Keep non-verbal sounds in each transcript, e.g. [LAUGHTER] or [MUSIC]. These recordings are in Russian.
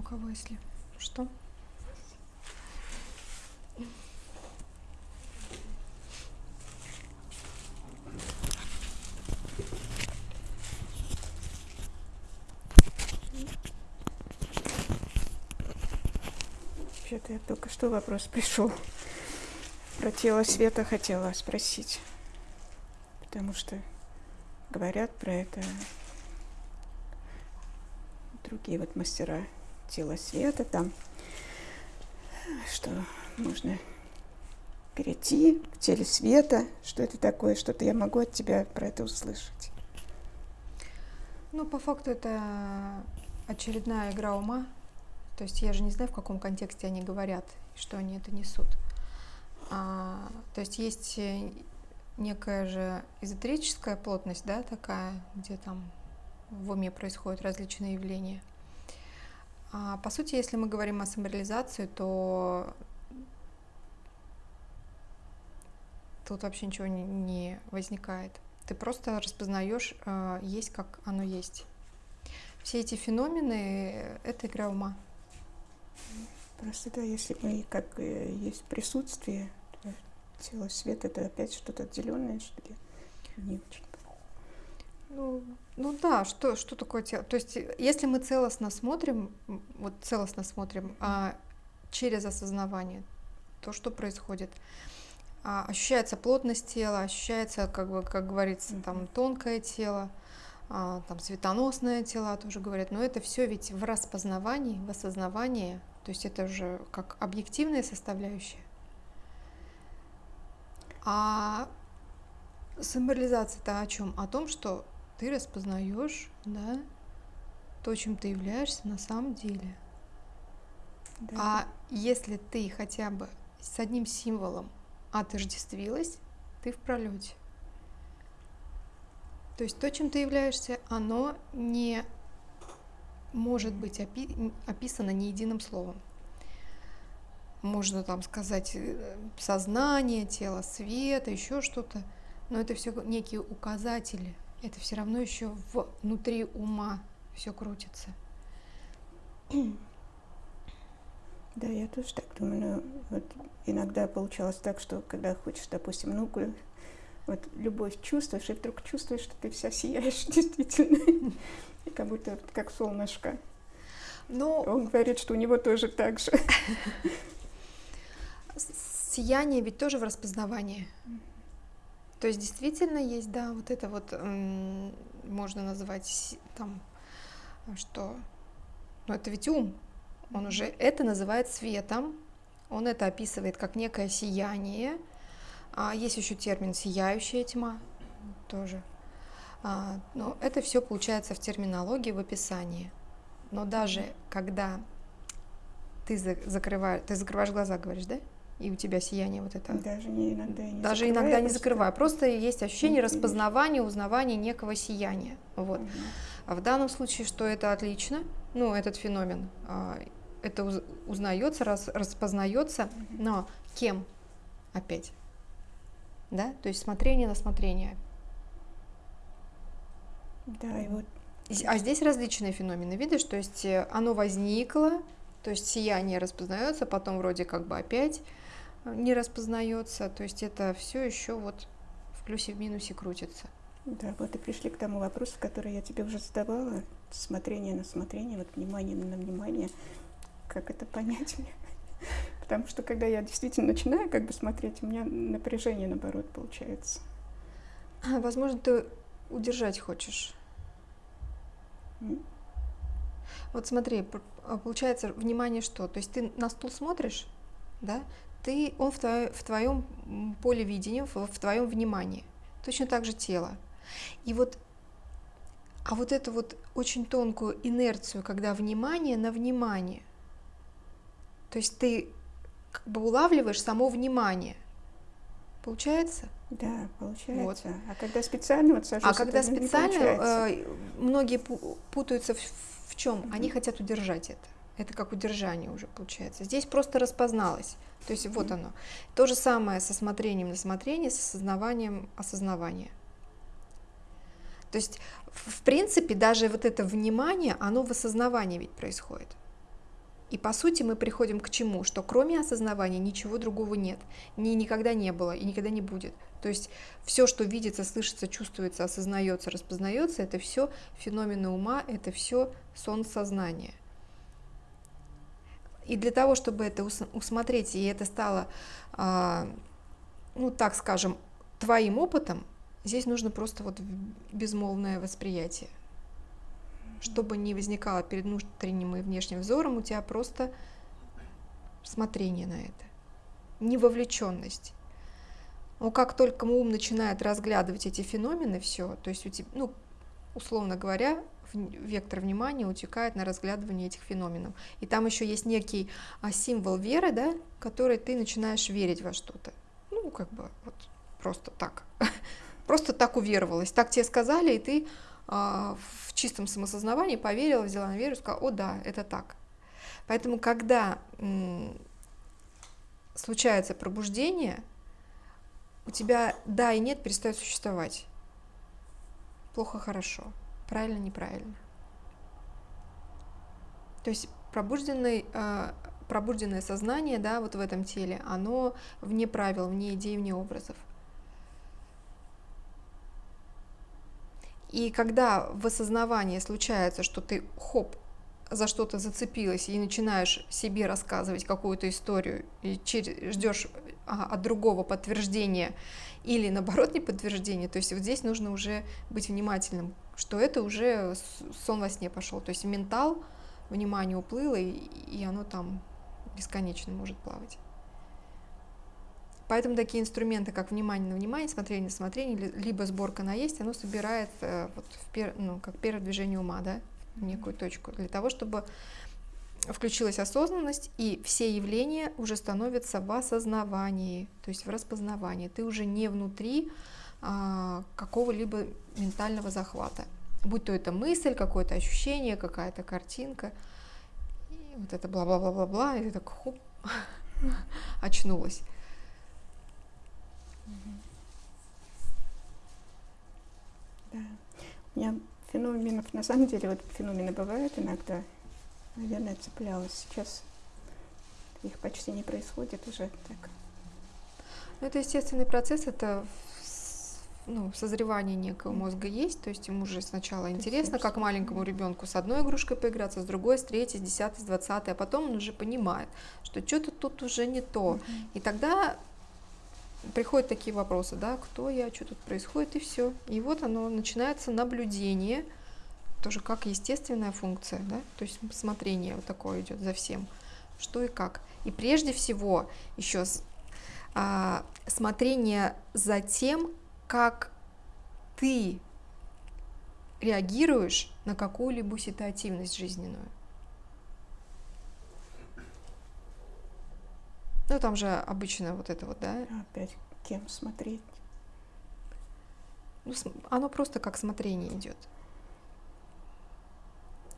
у кого если что. Вообще-то я только что вопрос пришел. Про тело света хотела спросить. Потому что говорят про это другие вот мастера тела света там, что можно перейти в теле света. Что это такое? Что-то я могу от тебя про это услышать. Ну, по факту это очередная игра ума. То есть я же не знаю, в каком контексте они говорят, что они это несут. А, то есть есть э, некая же эзотерическая плотность, да, такая, где там в уме происходят различные явления. А, по сути, если мы говорим о самореализации, то тут вообще ничего не, возникает. Ты просто распознаешь, э, есть как оно есть. Все эти феномены — это игра ума. Просто да, если мы как э, есть присутствие, то тело света это опять что-то отделенное, что ли? Не очень. Ну, ну да, что, что такое тело? То есть, если мы целостно смотрим, вот целостно смотрим а, через осознавание, то что происходит? А, ощущается плотность тела, ощущается, как бы, как говорится, там тонкое тело, а, там светоносное тело тоже говорят, но это все ведь в распознавании, в осознавании, то есть это уже как объективная составляющая. А символизация-то о чем? О том, что ты распознаешь, да, то, чем ты являешься на самом деле. Да. А если ты хотя бы с одним символом отождествилась, ты в пролете. То есть то, чем ты являешься, оно не может быть опи описано ни единым словом. Можно там сказать э, сознание, тело света, еще что-то, но это все некие указатели, это все равно еще внутри ума все крутится. [CLEARS THROAT] Да, я тоже так думаю. Но вот иногда получалось так, что когда хочешь, допустим, ну, вот любовь чувствуешь, и вдруг чувствуешь, что ты вся сияешь [LAUGHS] действительно. И как будто как солнышко. Но... Он говорит, что у него тоже так же. [LAUGHS] Сияние ведь тоже в распознавании. То есть действительно есть, да, вот это вот можно назвать там, что, ну это ведь ум, он уже это называет светом, он это описывает как некое сияние. А есть еще термин сияющая тьма тоже. А, но это все получается в терминологии, в описании. Но даже когда ты закрываешь, ты закрываешь глаза, говоришь, да? И у тебя сияние вот это. Даже не иногда не Даже закрываю, иногда не просто... закрываю. Просто есть ощущение распознавания, узнавания некого сияния. Вот. Угу. А в данном случае, что это отлично, ну, этот феномен, а, это узнается, раз, распознается, угу. но кем опять? Да, то есть смотрение на смотрение. Да, и вот. А здесь различные феномены, видишь, то есть э, оно возникло, то есть сияние распознается, потом вроде как бы опять не распознается, то есть это все еще вот в плюсе, в минусе крутится. Да, вот и пришли к тому вопросу, который я тебе уже задавала, смотрение на смотрение, вот внимание на внимание, как это понять мне? [LAUGHS] Потому что когда я действительно начинаю как бы смотреть, у меня напряжение наоборот получается. Возможно, ты удержать хочешь. Mm. Вот смотри, получается внимание что? То есть ты на стул смотришь, да, ты, он в, твое, в твоем поле видения, в, в твоем внимании. Точно так же тело. И вот, а вот эту вот очень тонкую инерцию, когда внимание на внимание, то есть ты как бы улавливаешь само внимание. Получается? Да, получается. Вот. А когда специально вот сажусь, А когда специально, э, многие путаются в, в чем? -hmm. Они хотят удержать это. Это как удержание уже получается. Здесь просто распозналось. То есть вот оно. То же самое со смотрением на смотрение, с осознаванием осознавания. То есть, в принципе, даже вот это внимание, оно в осознавании ведь происходит. И по сути мы приходим к чему? Что кроме осознавания ничего другого нет. Ни никогда не было и никогда не будет. То есть все, что видится, слышится, чувствуется, осознается, распознается, это все феномены ума, это все сон сознания. И для того, чтобы это усмотреть, и это стало, а, ну так скажем, твоим опытом, здесь нужно просто вот безмолвное восприятие. Чтобы не возникало перед внутренним и внешним взором, у тебя просто смотрение на это, невовлеченность. Но как только ум начинает разглядывать эти феномены, все, то есть у тебя, ну, условно говоря, вектор внимания утекает на разглядывание этих феноменов. И там еще есть некий а, символ веры, да, который ты начинаешь верить во что-то. Ну, как бы вот просто так. [LAUGHS] Просто так уверовалась. Так тебе сказали, и ты а, в чистом самосознавании поверила, взяла на веру и сказала, о да, это так. Поэтому, когда случается пробуждение, у тебя да и нет перестают существовать. Плохо, хорошо правильно, неправильно. То есть пробужденный, э, пробужденное сознание, да, вот в этом теле, оно вне правил, вне идей, вне образов. И когда в осознавании случается, что ты хоп, за что-то зацепилась и начинаешь себе рассказывать какую-то историю и ждешь от другого подтверждения или наоборот не подтверждения, то есть вот здесь нужно уже быть внимательным что это уже сон во сне пошел. То есть ментал, внимание уплыло, и, и оно там бесконечно может плавать. Поэтому такие инструменты, как внимание на внимание, смотрение на смотрение, либо сборка на есть, оно собирает э, вот в пер, ну, как первое движение ума, да, в некую точку, для того, чтобы включилась осознанность, и все явления уже становятся в осознавании, то есть в распознавании. Ты уже не внутри, а, какого-либо ментального захвата. Будь то это мысль, какое-то ощущение, какая-то картинка. И вот это бла-бла-бла-бла-бла, и ты так хоп, [LAUGHS] очнулась. Да. У меня феноменов, на самом деле, вот феномены бывают иногда. Наверное, цеплялась. Сейчас их почти не происходит уже так. Ну, это естественный процесс, это ну, созревание некого мозга есть, то есть ему же сначала интересно, как маленькому ребенку с одной игрушкой поиграться, с другой, с третьей, с десятой, с двадцатой, а потом он уже понимает, что что-то тут уже не то. И тогда приходят такие вопросы, да, кто я, что тут происходит, и все. И вот оно начинается наблюдение, тоже как естественная функция, да, то есть смотрение вот такое идет за всем, что и как. И прежде всего еще а, смотрение за тем, как ты реагируешь на какую-либо ситуативность жизненную. Ну, там же обычно вот это вот, да? Опять кем смотреть? Ну, оно просто как смотрение идет.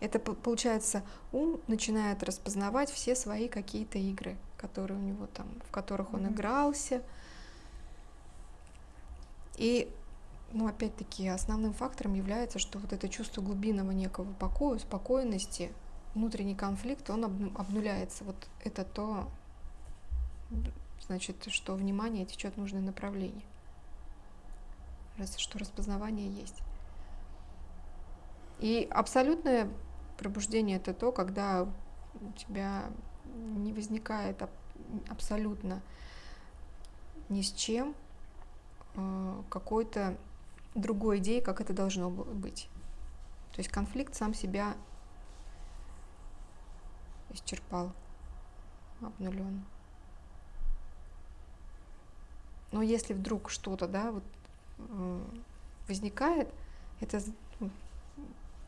Это получается, ум начинает распознавать все свои какие-то игры, которые у него там, в которых он mm-hmm. игрался, и, ну, опять-таки, основным фактором является, что вот это чувство глубинного некого покоя, спокойности, внутренний конфликт, он обнуляется. Вот это то, значит, что внимание течет в нужное направление. Раз, что распознавание есть. И абсолютное пробуждение это то, когда у тебя не возникает абсолютно ни с чем Э, какой-то другой идеи, как это должно быть. То есть конфликт сам себя исчерпал, обнулен. Но если вдруг что-то, да, вот э, возникает, это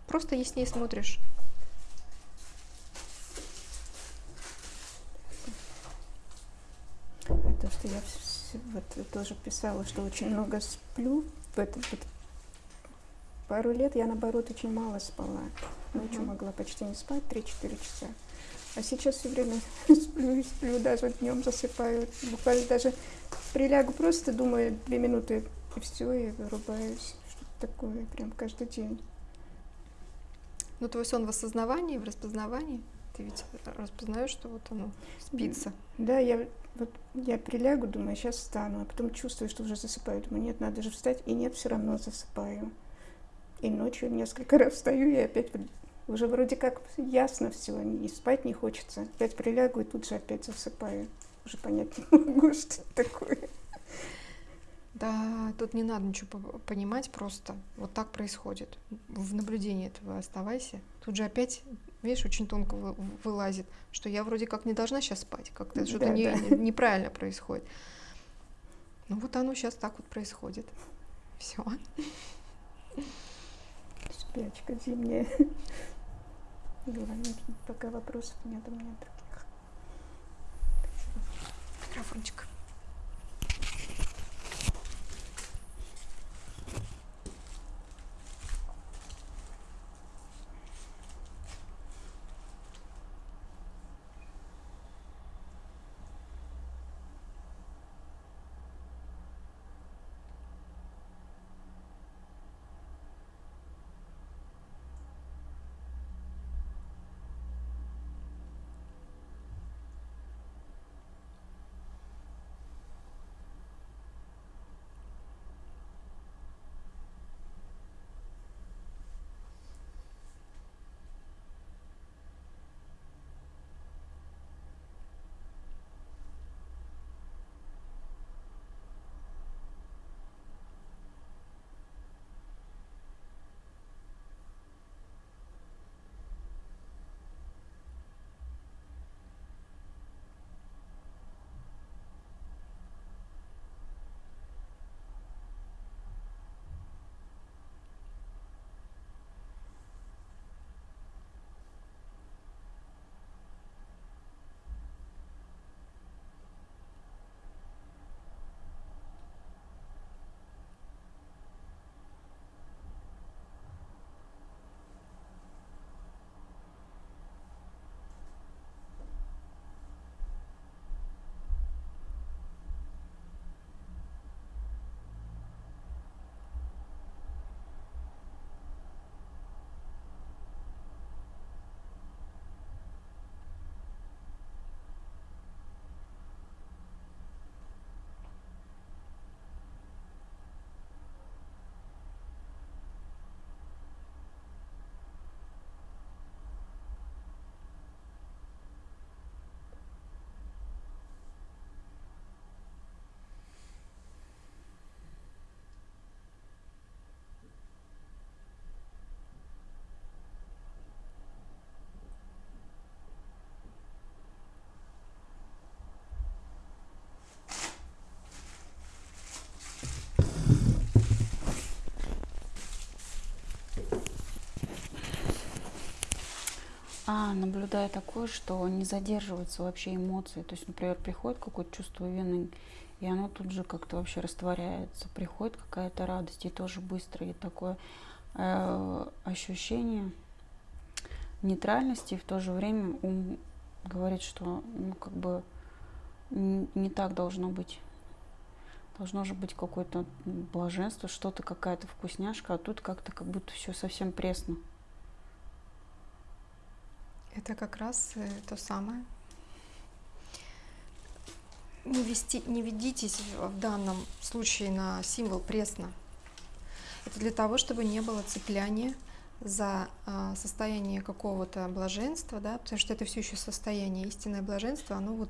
просто яснее смотришь. Это что я вот тоже писала, что очень много сплю. В этот вот пару лет я, наоборот, очень мало спала. Ночью uh-huh. могла почти не спать, 3-4 часа. А сейчас все время [LAUGHS] сплю и сплю, даже днем засыпаю. Буквально даже прилягу просто, думаю, две минуты, и все, и вырубаюсь. Что-то такое, прям каждый день. Ну, твой сон в осознавании, в распознавании? Ты ведь распознаешь, что вот оно спится. Да, я вот я прилягу, думаю, сейчас встану, а потом чувствую, что уже засыпаю. Думаю, нет, надо же встать, и нет, все равно засыпаю. И ночью несколько [LAUGHS] раз встаю, и опять уже вроде как ясно все, и спать не хочется. Опять прилягу, и тут же опять засыпаю. Уже понять не [LAUGHS] могу, что это такое. Да, тут не надо ничего понимать, просто вот так происходит. В наблюдении этого оставайся. Тут же опять, видишь, очень тонко вылазит, что я вроде как не должна сейчас спать, как-то что-то да, не, неправильно происходит. Ну вот оно сейчас так вот происходит. Все. Спячка зимняя. Главное, пока вопросов нет у меня таких. Микрофончик. А, наблюдаю такое, что не задерживаются вообще эмоции. То есть, например, приходит какое-то чувство вины, и оно тут же как-то вообще растворяется. Приходит какая-то радость, и тоже быстро. И такое э, ощущение нейтральности, и в то же время ум говорит, что ну, как бы не так должно быть. Должно же быть какое-то блаженство, что-то, какая-то вкусняшка, а тут как-то как будто все совсем пресно. Это как раз э, то самое. Не, вести, не ведитесь в данном случае на символ пресно. Это для того, чтобы не было цепляния за а, состояние какого-то блаженства, да, потому что это все еще состояние истинное блаженство, оно вот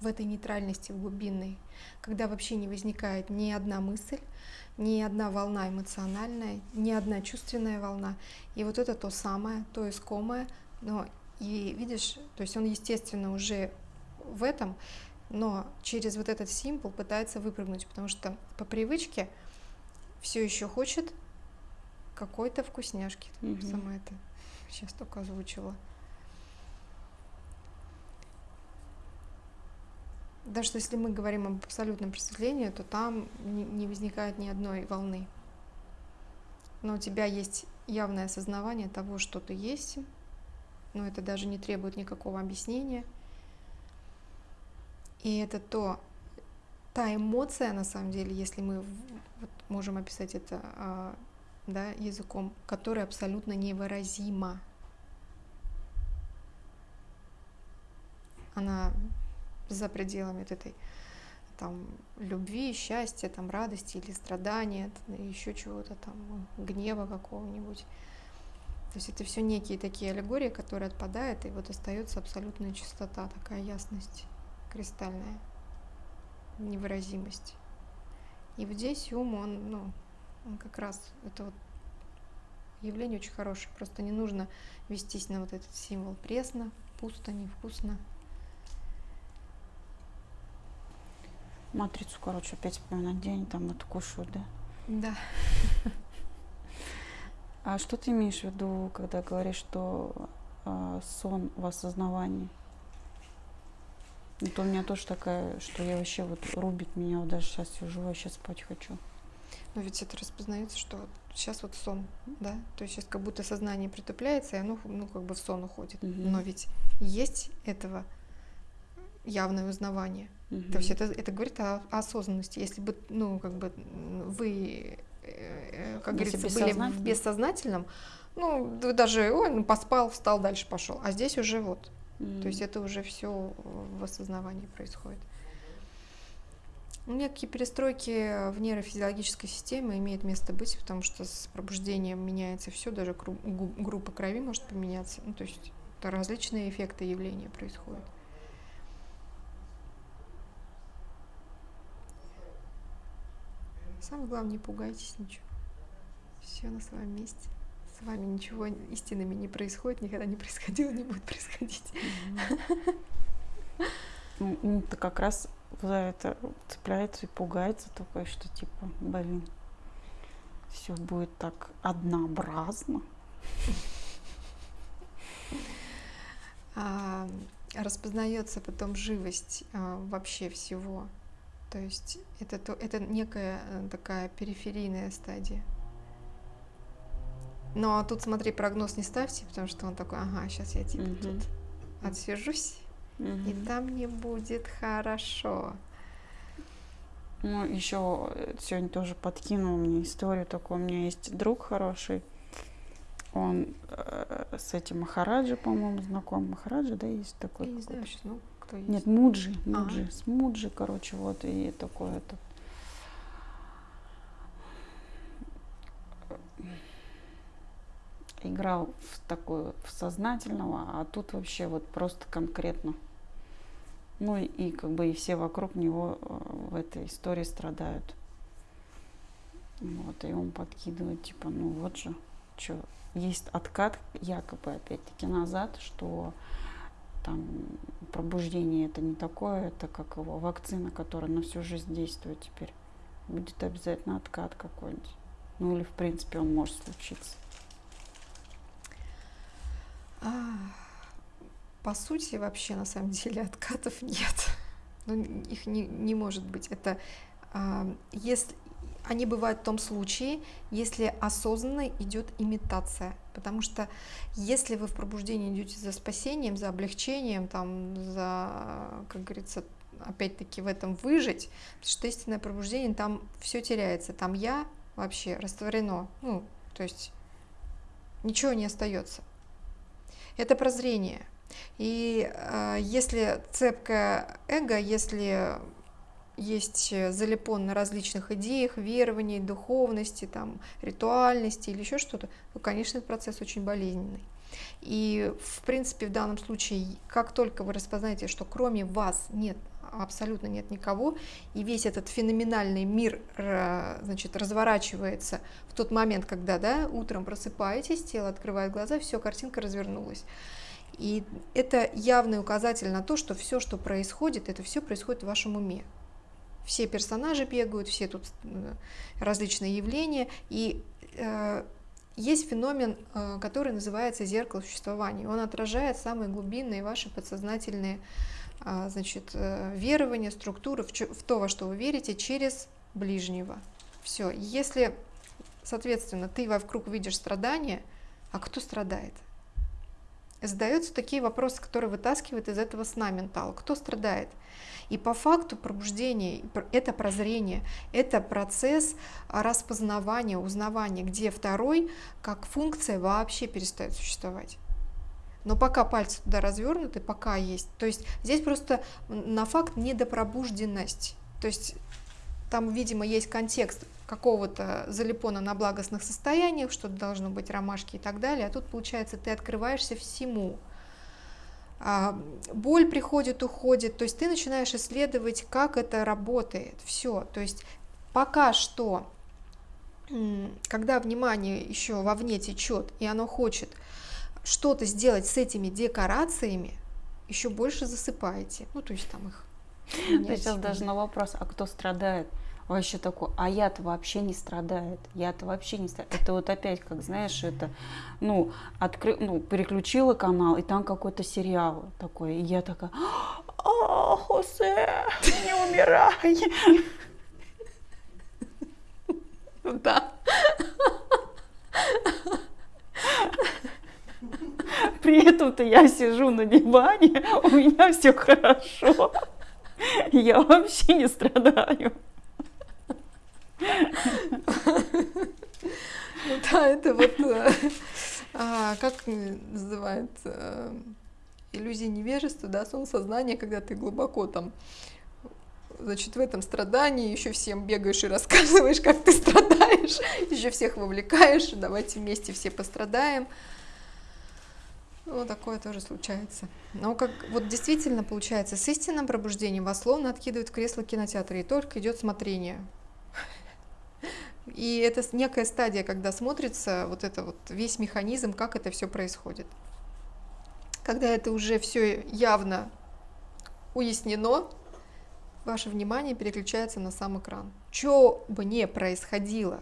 в этой нейтральности, в глубинной, когда вообще не возникает ни одна мысль, ни одна волна эмоциональная, ни одна чувственная волна. И вот это то самое, то искомое, но и видишь, то есть он, естественно, уже в этом, но через вот этот символ пытается выпрыгнуть, потому что по привычке все еще хочет какой-то вкусняшки. Угу. Сама это сейчас только озвучила. Даже если мы говорим об абсолютном просветлении, то там не возникает ни одной волны. Но у тебя есть явное осознавание того, что ты есть, но это даже не требует никакого объяснения. И это то, та эмоция, на самом деле, если мы вот можем описать это а, да, языком, которая абсолютно невыразима. она за пределами вот этой там любви, счастья, там радости или страдания, еще чего-то там, гнева какого-нибудь. То есть это все некие такие аллегории, которые отпадают, и вот остается абсолютная чистота, такая ясность кристальная, невыразимость. И вот здесь ум, он, ну, он как раз, это вот явление очень хорошее, просто не нужно вестись на вот этот символ пресно, пусто, невкусно. Матрицу, короче, опять вспоминать день, там это кушают, да? Да. [LAUGHS] А что ты имеешь в виду, когда говоришь, что э, сон в осознавании? Это у меня тоже такая, что я вообще вот рубит меня, вот даже сейчас сижу, я сейчас спать хочу. Но ведь это распознается, что вот сейчас вот сон, да? То есть сейчас как будто сознание притупляется, и оно ну, как бы в сон уходит. Мгм. Но ведь есть этого явное узнавание. Мгм. То есть это, это говорит о, о осознанности. Если бы, ну, как бы вы, как Если говорится, были в бессознательно? бессознательном, ну, даже, ой, ну, поспал, встал, дальше пошел. А здесь уже вот. М. То есть это уже все в осознавании происходит. Ну, Некие перестройки в нейрофизиологической системе имеют место быть, потому что с пробуждением меняется все, даже группа крови может поменяться. Ну, то есть различные эффекты явления происходят. Самое главное, не пугайтесь ничего. Все на своем месте. С вами ничего истинными не происходит, никогда не происходило, не будет происходить. Ум-то как раз за это цепляется и пугается такое, что типа, блин, все будет так однообразно. распознается потом живость а, вообще всего. То есть это, то, это некая э, такая периферийная стадия. Но тут, смотри, прогноз не ставьте, потому что он такой, ага, сейчас я типа Мгм. тут отсижусь, и Мгм. там мне будет хорошо. Ну, еще сегодня тоже подкинул мне историю такую. У меня есть друг хороший. Он э, с этим Махараджи, по-моему, знаком. Махараджи, да, есть такой? Я не знаю сейчас, ну, кто есть. Нет, Муджи, А. Муджи, с Муджи, короче, вот, и такой этот. Играл в такую, в сознательного, а тут вообще вот просто конкретно. Ну и, и как бы и все вокруг него э, в этой истории страдают. Вот, и он подкидывает, типа, ну вот же, что, есть откат, якобы, опять-таки, назад, что там пробуждение это не такое, это как его вакцина, которая на всю жизнь действует теперь. Будет обязательно откат какой-нибудь. Ну или в принципе он может случиться. А, По сути, вообще, на самом деле, откатов нет. Ну, их не, не может быть. Это а, если они бывают в том случае, если осознанно идет имитация. Потому что если вы в пробуждении идете за спасением, за облегчением, там, за, как говорится, опять-таки в этом выжить, потому что истинное пробуждение, там все теряется, там я вообще растворено, ну, то есть ничего не остается. Это прозрение. И э, если цепкое эго, если есть залипон на различных идеях, верований, духовности, там, ритуальности или еще что-то, то, конечно, этот процесс очень болезненный. И, в принципе, в данном случае, как только вы распознаете, что кроме вас нет, абсолютно нет никого, и весь этот феноменальный мир значит, разворачивается в тот момент, когда да, утром просыпаетесь, тело открывает глаза, все, картинка развернулась. И это явный указатель на то, что все, что происходит, это все происходит в вашем уме. Все персонажи бегают, все тут э, различные явления, и э, есть феномен, э, который называется зеркало существования. Он отражает самые глубинные ваши подсознательные а, значит, э, верования, структуры, в, в то, во что вы верите, через ближнего. Все. Если, соответственно, ты вокруг видишь страдания, а кто страдает? Задаются такие вопросы, которые вытаскивают из этого сна ментал. Кто страдает? И по факту пробуждение – это прозрение, это процесс а, распознавания, узнавания, где второй как функция вообще перестает существовать. Но пока пальцы туда развернуты, пока есть. То есть здесь просто на факт недопробужденность. То есть там, видимо, есть контекст какого-то залипона на благостных состояниях, что должно быть ромашки и так далее. А тут, получается, ты открываешься всему. А, боль приходит, уходит. То есть ты начинаешь исследовать, как это работает. Все. То есть пока что, когда внимание еще вовне течет, и оно хочет что-то сделать с этими декорациями, еще больше засыпаете. Ну, то есть там их я сейчас даже на вопрос, а кто страдает? Вообще такой, а я-то вообще не страдает, я-то вообще не страдает. Это вот опять, как знаешь, это, ну, откры... ну переключила канал, и там какой-то сериал такой, и я такая, а, Хосе, не умирай. Да. При этом-то я сижу на диване, у меня все хорошо. Я вообще не страдаю. Ну да, это вот, э, а, как называется, иллюзия невежества, да, сон сознания, когда ты глубоко там значит, в этом страдании еще всем бегаешь и рассказываешь, как ты страдаешь, еще всех вовлекаешь, давайте вместе все пострадаем. Ну, такое тоже случается. Но как вот действительно получается, с истинным пробуждением вас словно откидывают в кресло кинотеатра, и только идет смотрение. И это некая стадия, когда смотрится вот это вот весь механизм, как это все происходит. Когда это уже все явно уяснено, ваше внимание переключается на сам экран. Что бы ни происходило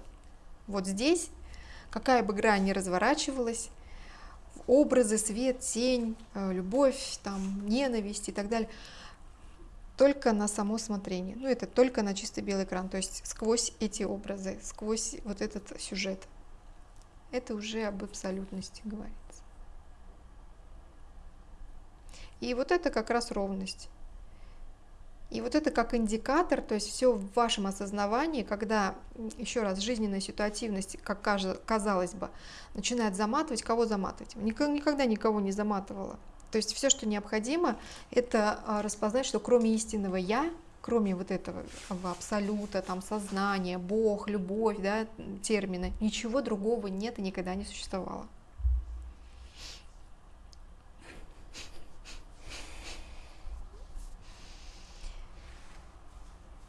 вот здесь, какая бы грань ни разворачивалась, образы, свет, тень, э, любовь, там, ненависть и так далее, только на само смотрение. Ну, это только на чисто белый экран, то есть сквозь эти образы, сквозь вот этот сюжет. Это уже об абсолютности говорится. И вот это как раз ровность. И вот это как индикатор, то есть все в вашем осознавании, когда, еще раз, жизненная ситуативность, как казалось бы, начинает заматывать, кого заматывать? Никогда никого не заматывала. То есть все, что необходимо, это а, распознать, что кроме истинного «я», кроме вот этого абсолюта, там, сознания, Бог, любовь, да, термины, ничего другого нет и никогда не существовало.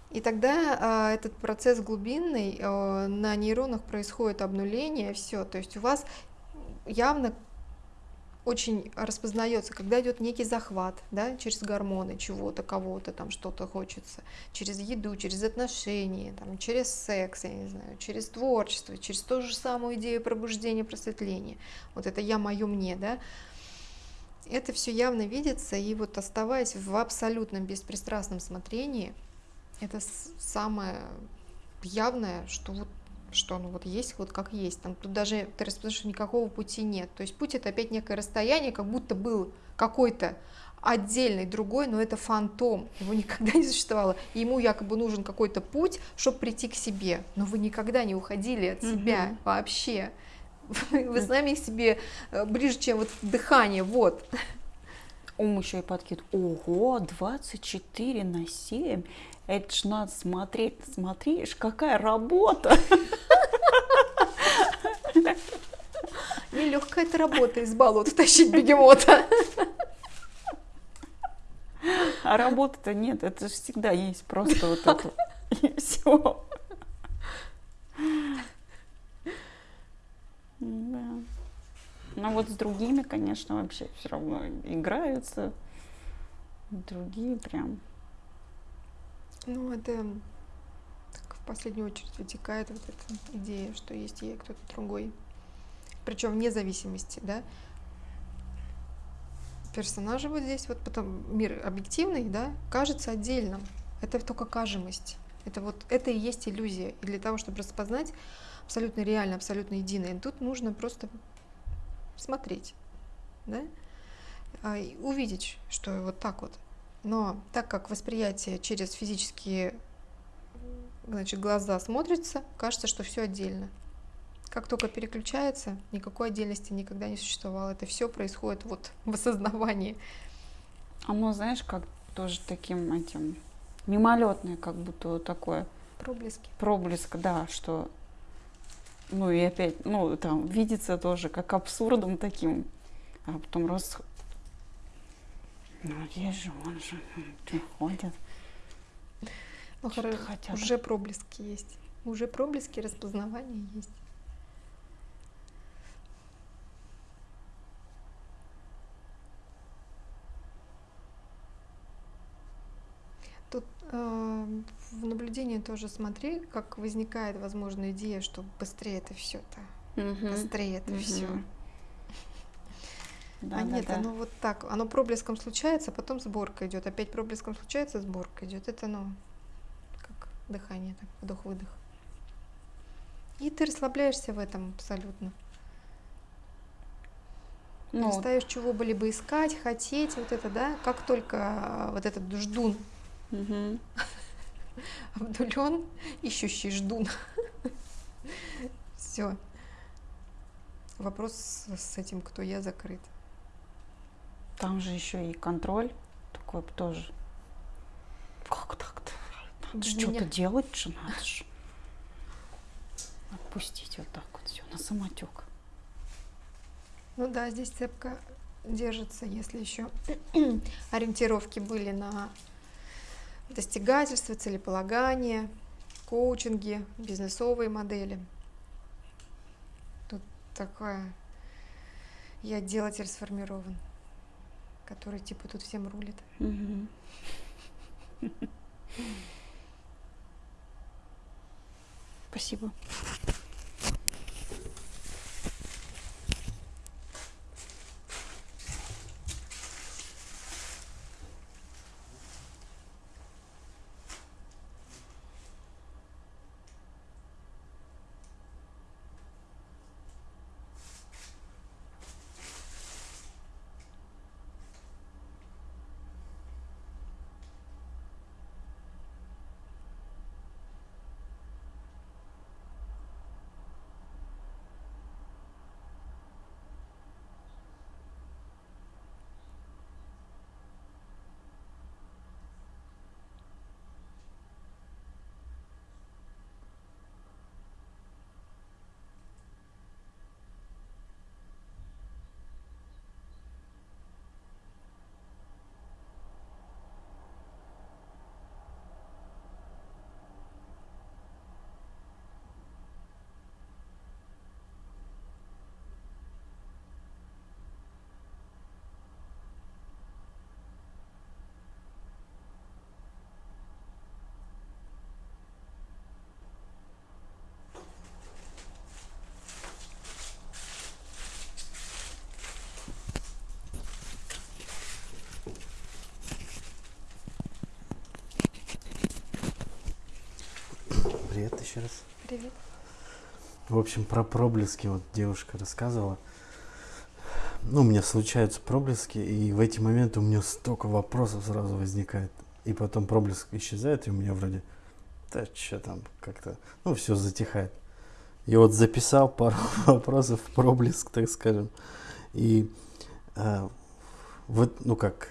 И тогда э, этот процесс глубинный, э, на нейронах происходит обнуление, все. То есть у вас явно очень распознается, когда идет некий захват, да, через гормоны чего-то, кого-то, там что-то хочется, через еду, через отношения, там, через секс, я не знаю, через творчество, через ту же самую идею пробуждения, просветления. Вот это я, мое, мне, да. Это все явно видится, и вот оставаясь в абсолютном беспристрастном смотрении – это самое явное, что вот что оно вот есть, вот как есть. Там тут даже ты распознаешь, никакого пути нет. То есть путь это опять некое расстояние, как будто был какой-то отдельный другой, но это фантом, его никогда не существовало. И ему якобы нужен какой-то путь, чтобы прийти к себе. Но вы никогда не уходили от себя mm-hmm. вообще. Вы с нами себе э, ближе, чем вот дыхание, вот. Ум еще и подкид. Ого, 24 на 7. Это ж надо смотреть, смотришь, какая работа. Нелегкая эта работа из болота тащить бегемота. А работы-то нет, это же всегда есть просто вот это. И все. Да. Но вот с другими, конечно, вообще все равно играются. Другие прям ну, это так, в последнюю очередь вытекает вот эта идея, что есть я кто-то другой. Причем вне зависимости, да. Персонажи вот здесь, вот потом мир объективный, да, кажется отдельным. Это только кажемость. Это вот это и есть иллюзия. И для того, чтобы распознать абсолютно реально, абсолютно единое, тут нужно просто смотреть, да, а, и увидеть, что вот так вот но так как восприятие через физические значит, глаза смотрится, кажется, что все отдельно. Как только переключается, никакой отдельности никогда не существовало. Это все происходит вот в осознавании. Оно, знаешь, как тоже таким этим мимолетное, как будто вот такое Проблески. проблеск, да, что ну и опять, ну там видится тоже как абсурдом таким, а потом раз, ну есть же, он же приходит, Ну, Что-то хоро- хотят. уже проблески есть. Уже проблески распознавания есть. Тут э, в наблюдении тоже смотри, как возникает, возможно, идея, что быстрее это все это, быстрее это все. Да, а да, нет, да. оно вот так, оно проблеском случается, потом сборка идет, опять проблеском случается, сборка идет. Это, ну, как дыхание, так, вдох-выдох. И ты расслабляешься в этом абсолютно. Ну, Перестаешь чего бы либо искать, хотеть, вот это, да, как только а, вот этот ждун [LAUGHS] обдулен, ищущий ждун. [LAUGHS] Все. Вопрос с этим, кто я, закрыт. Там же еще и контроль такой тоже. Как так-то? Надо Без ж что-то делать же надо же. Отпустить вот так вот все на самотек. Ну да, здесь цепка держится, если еще [CLEARS THROAT] ориентировки были на достигательство, целеполагание, коучинги, бизнесовые модели. Тут такое я делатель сформирован, который типа тут всем рулит. Спасибо. Привет еще раз. Привет. В общем, про проблески вот девушка рассказывала. Ну, у меня случаются проблески, и в эти моменты у меня столько вопросов сразу возникает. И потом проблеск исчезает, и у меня вроде, да что там, как-то, ну, все затихает. И вот записал пару [LAUGHS] вопросов в проблеск, так скажем. И э, вот, ну как,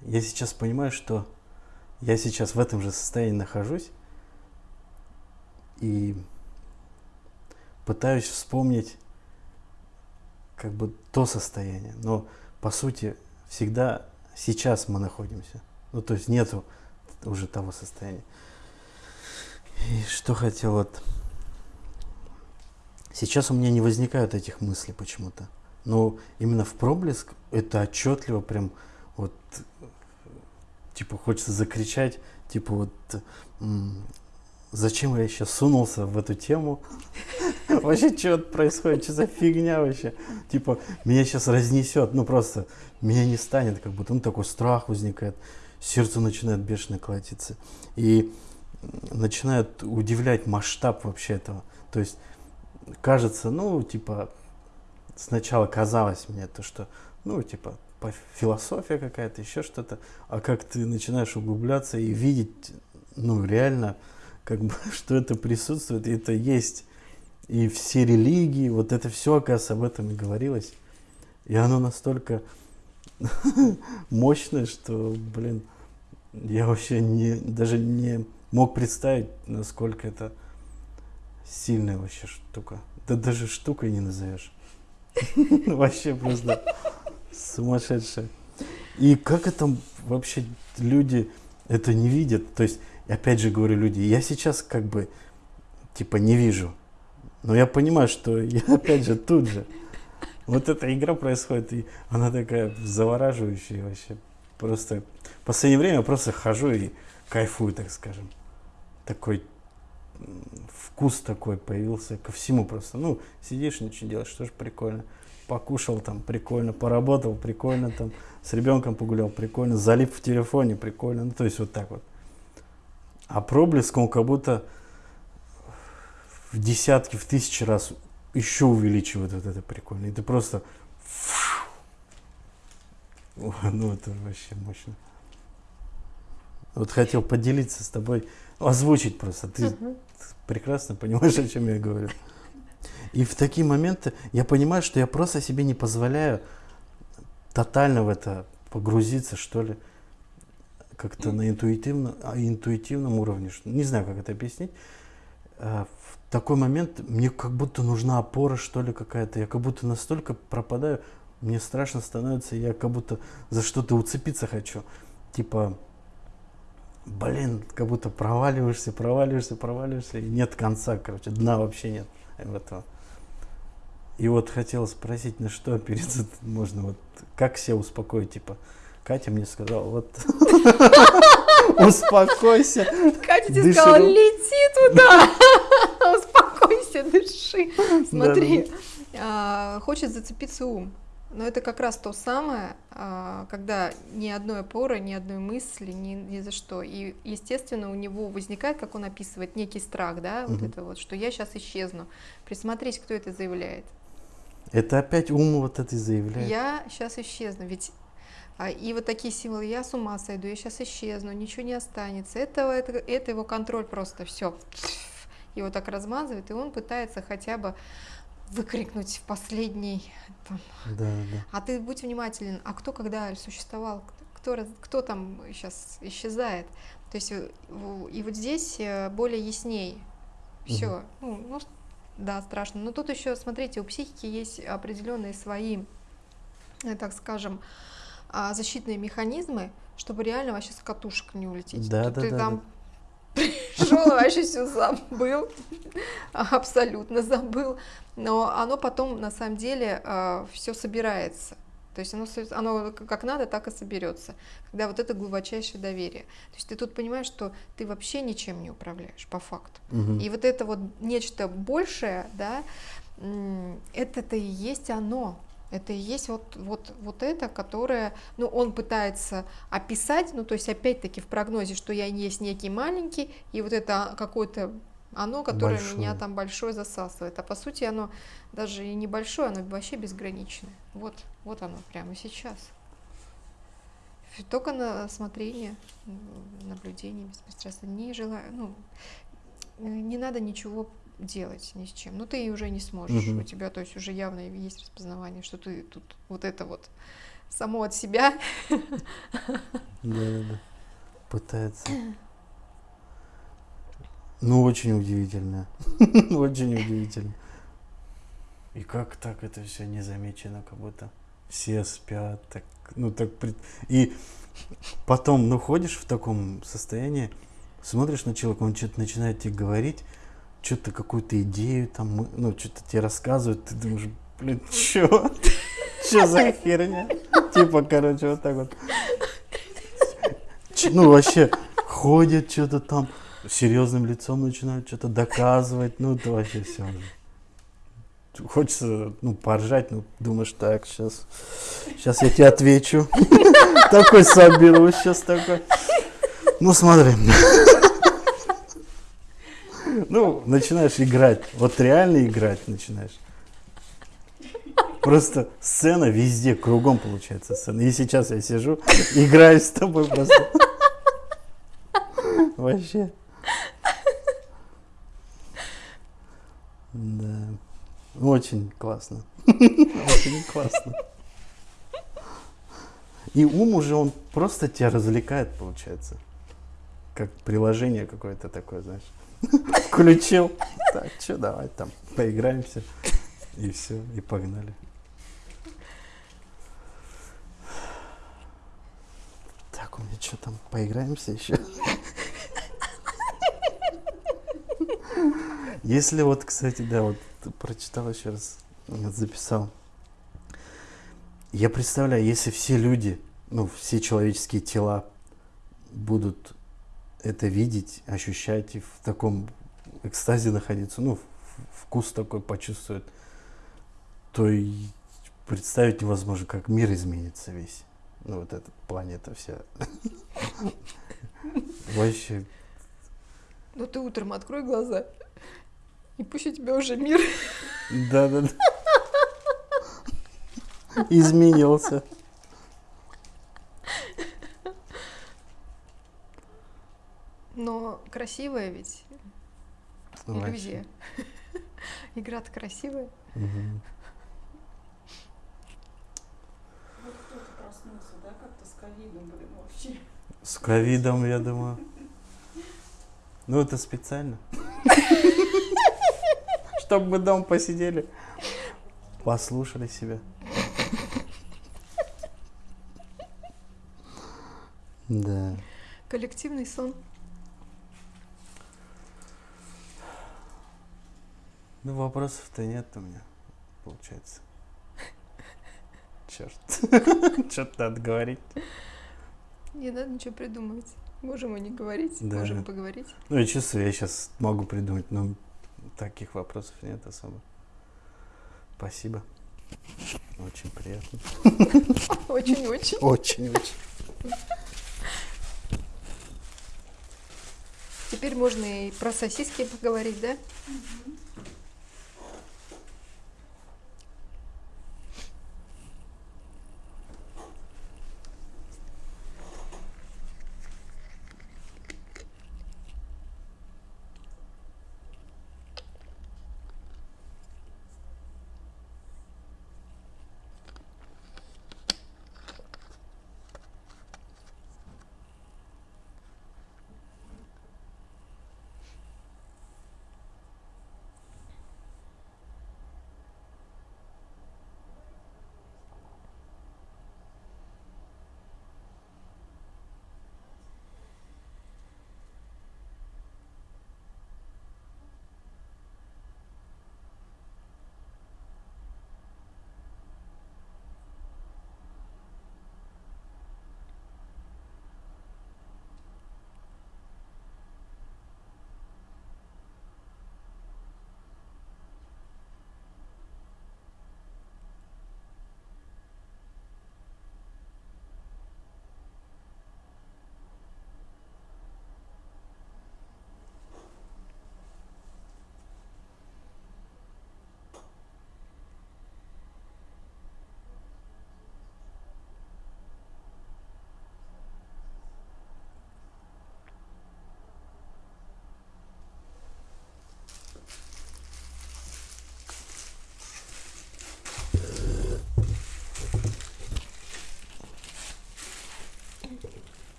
я сейчас понимаю, что я сейчас в этом же состоянии нахожусь, и пытаюсь вспомнить как бы то состояние. Но по сути всегда сейчас мы находимся. Ну то есть нету уже того состояния. И что хотел вот... Сейчас у меня не возникают этих мыслей почему-то. Но именно в проблеск это отчетливо прям вот типа хочется закричать, типа вот зачем я сейчас сунулся в эту тему? [LAUGHS] Вообще, что происходит? Что за фигня вообще? Типа, меня сейчас разнесет, ну просто меня не станет, как будто, ну такой страх возникает, сердце начинает бешено колотиться. И начинает удивлять масштаб вообще этого. То есть, кажется, ну, типа, сначала казалось мне то, что, ну, типа, философия какая-то, еще что-то, а как ты начинаешь углубляться и видеть, ну, реально, как бы, [LAUGHS] что это присутствует, это есть и все религии, вот это все, оказывается, об этом и говорилось. И оно настолько [LAUGHS] мощное, что, блин, я вообще не, даже не мог представить, насколько это сильная вообще штука. Да даже штукой не назовешь. [LAUGHS] Вообще просто сумасшедшая. И как это вообще люди это не видят? То есть, опять же говорю, люди, я сейчас как бы типа не вижу. Но я понимаю, что я [LAUGHS] опять же тут же. Вот эта игра происходит, и она такая завораживающая вообще. Просто в последнее время я просто хожу и кайфую, так скажем. Такой вкус такой появился ко всему просто. Ну, сидишь, ничего делаешь, что ж прикольно. Покушал там, прикольно, поработал, прикольно там, с ребенком погулял, прикольно, залип в телефоне, прикольно. Ну, то есть вот так вот. А проблеск, он как будто в десятки, в тысячи раз еще увеличивает вот это прикольно. И ты просто... Ну, это вообще мощно. Вот хотел поделиться с тобой, озвучить просто. Ты uh-huh. прекрасно понимаешь, о чем я говорю. И в такие моменты я понимаю, что я просто себе не позволяю тотально в это погрузиться, что ли, как-то на интуитивно, интуитивном уровне. Не знаю, как это объяснить. А, в такой момент мне как будто нужна опора, что ли, какая-то. Я как будто настолько пропадаю, мне страшно становится, я как будто за что-то уцепиться хочу. Типа, блин, как будто проваливаешься, проваливаешься, проваливаешься, и нет конца, короче, дна вообще нет этого. И вот хотел спросить, на что опереться можно, вот как себя успокоить, типа, Катя мне сказала, вот [LAUGHS] успокойся. Катя тебе сказала, лети туда, [LAUGHS] успокойся, дыши. Смотри, а, хочет зацепиться ум. Но это как раз то самое, а, когда ни одной опоры, ни одной мысли, ни, ни за что. И, естественно, у него возникает, как он описывает, некий страх, да, вот это вот, что я сейчас исчезну. Присмотрись, кто это заявляет. Это опять ум вот это заявляет. Я сейчас исчезну, ведь и вот такие символы, я с ума сойду, я сейчас исчезну, ничего не останется. Это, это, это его контроль просто, все. Его так размазывает, и он пытается хотя бы выкрикнуть в последний. Там. Да, да. А ты будь внимателен, а кто когда существовал, кто, кто там сейчас исчезает. То есть э, и вот здесь э, более ясней. Все. Угу. Ну, ну, да, страшно. Но тут еще, смотрите, у психики есть определенные свои, э, так скажем, а, защитные механизмы, чтобы реально вообще с катушек не улететь. Да, Тут да, ты да, там да. [LAUGHS] пришел, вообще все забыл, [LAUGHS] абсолютно забыл, но оно потом на самом деле а, все собирается. То есть оно, оно как надо, так и соберется. Когда вот это глубочайшее доверие. То есть ты тут понимаешь, что ты вообще ничем не управляешь, по факту. Угу. И вот это вот нечто большее, да, это-то и есть оно. Это и есть вот, вот, вот это, которое, ну, он пытается описать, ну, то есть, опять-таки, в прогнозе, что я есть некий маленький, и вот это какое-то оно, которое большое. меня там большое засасывает. А по сути оно даже и небольшое, оно вообще безграничное. Вот, вот оно прямо сейчас. Только на смотрение, наблюдение беспристрастно. Не желаю, ну, не надо ничего делать ни с чем. Ну, ты уже не сможешь. Угу. У тебя, то есть, уже явно есть распознавание, что ты тут вот это вот само от себя. Да, да, да. Пытается. Ну, очень удивительно. [LAUGHS] очень удивительно. И как так это все незамечено, как будто все спят, так, ну так, и потом, ну ходишь в таком состоянии, смотришь на человека, он что-то начинает тебе говорить, что-то какую-то идею там, ну, что-то тебе рассказывают, ты думаешь, блин, [LAUGHS] чё? Чё за херня? Типа, короче, вот так вот. Ну, вообще, ходят что-то там, серьезным лицом начинают что-то доказывать, ну, это вообще все. Хочется, ну, поржать, ну, думаешь, так, сейчас, сейчас я тебе отвечу. [LAUGHS] Такой соберусь сейчас такой. Ну, смотри. Ну, начинаешь играть. Вот реально играть начинаешь. Просто сцена везде, кругом получается сцена. И сейчас я сижу, играю с тобой просто. Вообще. Да. Очень классно. Очень классно. И ум уже, он просто тебя развлекает, получается. Как приложение какое-то такое, знаешь. Включил. Так, что, давай там поиграемся. И все, и погнали. Так, у меня что там, поиграемся еще? Если вот, кстати, да, вот прочитал еще раз, записал. Я представляю, если все люди, ну, все человеческие тела будут это видеть, ощущать и в таком экстазе находиться, ну, вкус такой почувствуют, то и представить невозможно, как мир изменится весь. Ну, вот эта планета вся. Вообще, Ну ты утром открой глаза, и пусть у тебя уже мир. да-да-да. Изменился. Но красивая ведь Вообще. иллюзия. [LAUGHS] Игра-то красивая. Вот кто-то проснулся, да, как-то с ковидом, блин, вообще. С ковидом, я думаю. Ну, это специально. Чтобы мы дома посидели, послушали себя. Да. Коллективный сон. Ну, вопросов-то нет у меня, получается. Черт. [LAUGHS] Что-то надо говорить. Не надо ничего придумывать. Можем и не говорить, Да. можем и поговорить. Ну, я чувствую, я сейчас могу придумать, но таких вопросов нет особо. Спасибо. Очень приятно. [LAUGHS] Очень-очень. Очень-очень. Теперь можно и про сосиски поговорить, да? Привет.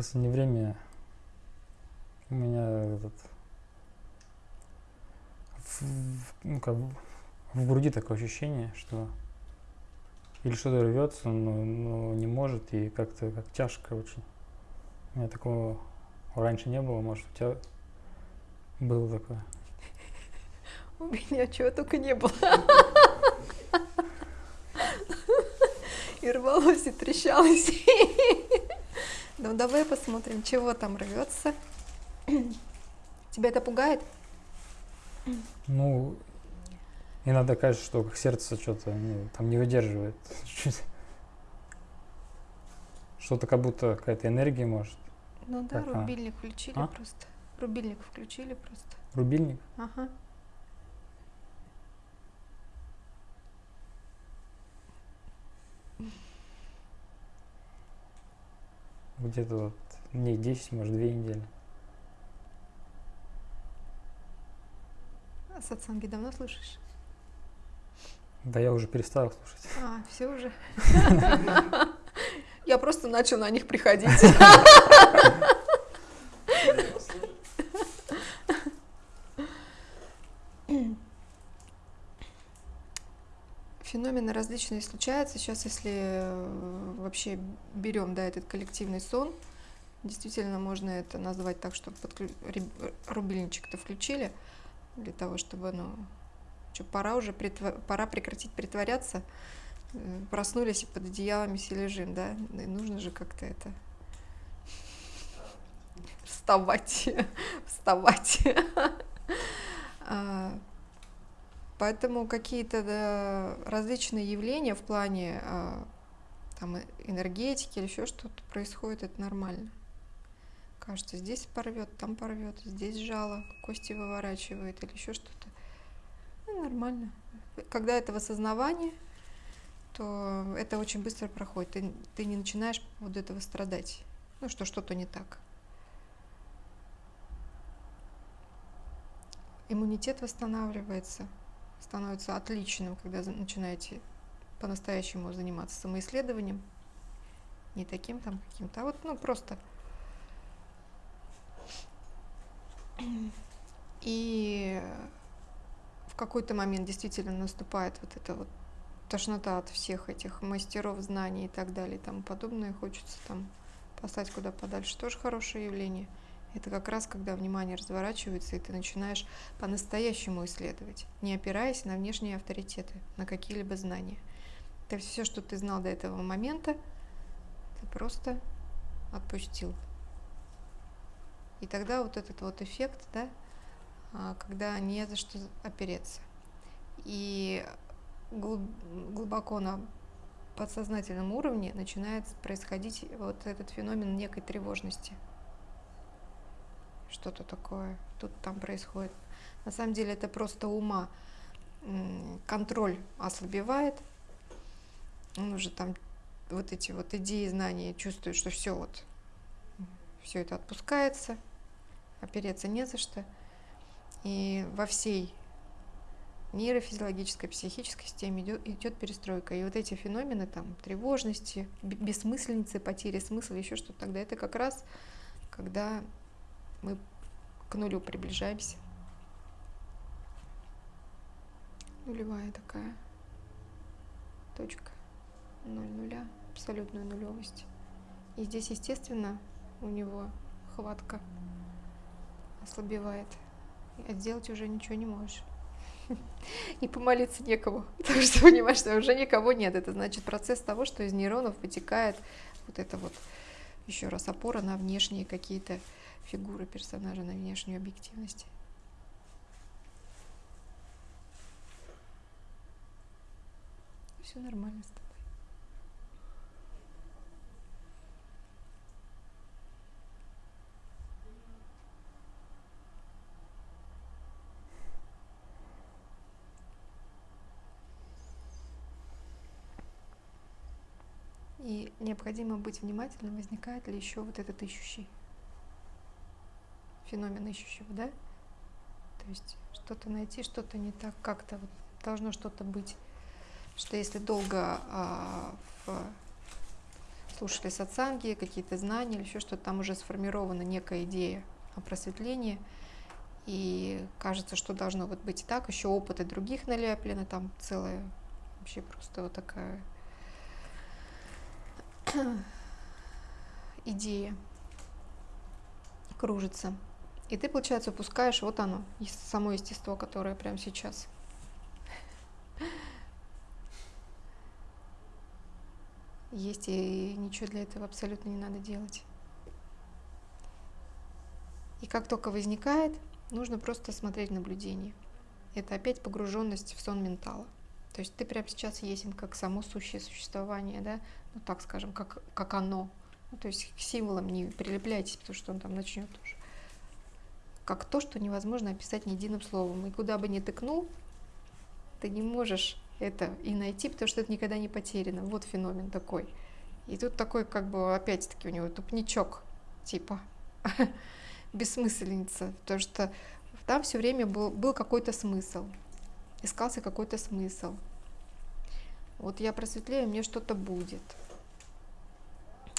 Последнее время у меня этот в, ну, как в груди такое ощущение, что или что-то рвется, но, но не может, и как-то как тяжко очень. У меня такого раньше не было, может, у тебя было такое. У меня чего только не было. [LAUGHS] И рвалось, и трещалось. [LAUGHS] Ну давай посмотрим, чего там рвется. [CLEARS THROAT] Тебя это пугает? Ну, иногда кажется, что как сердце что-то ну, там не выдерживает. [LAUGHS] Что-то как будто какая-то энергия может. Ну да, Так, а. рубильник включили А? просто. Рубильник включили просто. Рубильник? Ага. Где-то вот дней 10, может, две недели. А сатсанги давно слушаешь? Да я уже перестал слушать. А, все уже. [LAUGHS] Я просто начал на них приходить. [LAUGHS] Феномены различные случаются. Сейчас, если э, вообще берем да, этот коллективный сон, действительно можно это назвать так, что подклю... рубильничек-то включили для того, чтобы, ну, что пора уже притва- пора прекратить притворяться. Э, Проснулись и под одеялами все лежим, да? И нужно же как-то это [LAUGHS] вставать, [LAUGHS] вставать. [LAUGHS] Поэтому какие-то различные явления в плане а, там, э- энергетики или еще что-то происходит, это нормально. Кажется, здесь порвет, там порвет, здесь жало, кости выворачивает или еще что-то. Ну, нормально. Когда это в осознавании, то это очень быстро проходит. Ты, ты не начинаешь по поводу этого страдать. Ну, что что-то не так. Иммунитет восстанавливается, становится отличным, когда начинаете по-настоящему заниматься самоисследованием. Не таким там каким-то, а вот, ну, просто. И в какой-то момент действительно наступает вот эта вот тошнота от всех этих мастеров знаний и так далее и тому подобное. Хочется там послать куда подальше. Тоже хорошее явление. Это как раз когда внимание разворачивается, и ты начинаешь по-настоящему исследовать, не опираясь на внешние авторитеты, на какие-либо знания. Это все, что ты знал до этого момента, ты просто отпустил. И тогда вот этот вот эффект, да, а, когда не за что опереться. И глуб- глубоко на подсознательном уровне начинает происходить вот этот феномен некой тревожности. Что-то такое тут там происходит. На самом деле это просто ума. Контроль ослабевает. Он уже там вот эти вот идеи, знания чувствует, что все вот, все это отпускается, опереться не за что. И во всей нейрофизиологической, психической системе идет, идет перестройка. И вот эти феномены там тревожности, б- бессмысленицы, потери смысла, еще что-то тогда, это как раз когда мы к нулю приближаемся. Нулевая такая точка, ноль нуля, абсолютная нулевость. И здесь, естественно, у него хватка ослабевает. А сделать уже ничего не можешь. [LAUGHS] И помолиться некому, [LAUGHS] потому что понимаешь, что уже никого нет. Это значит процесс того, что из нейронов вытекает вот это вот еще раз опора на внешние какие-то фигуры персонажа, на внешнюю объективность. Все нормально с тобой. И необходимо быть внимательным, возникает ли еще вот этот ищущий феномен ищущего, да? То есть что-то найти, что-то не так, как-то вот должно что-то быть. Что если долго а, в- слушали сатсанги, какие-то знания или еще что-то, там уже сформирована некая идея о просветлении, и кажется, что должно вот быть так, еще опыты других налеплено, там целая вообще просто вот такая [CLEARS THROAT] идея кружится. И ты, получается, упускаешь вот оно, само естество, которое прямо сейчас. Есть и ничего для этого абсолютно не надо делать. И как только возникает, нужно просто смотреть наблюдение. Это опять погруженность в сон ментала. То есть ты прямо сейчас есен как само сущее существование, да, ну так скажем, как, как оно. Ну, то есть к символам не прилепляйтесь, потому что он там начнет уже. Как то, что невозможно описать ни единым словом. И куда бы ни тыкнул, ты не можешь это и найти, потому что это никогда не потеряно. Вот феномен такой. И тут такой, как бы, опять-таки, у него тупничок, типа, [LAUGHS] бессмысленница, потому что там все время был, был какой-то смысл, искался какой-то смысл. Вот я просветлею, мне что-то будет.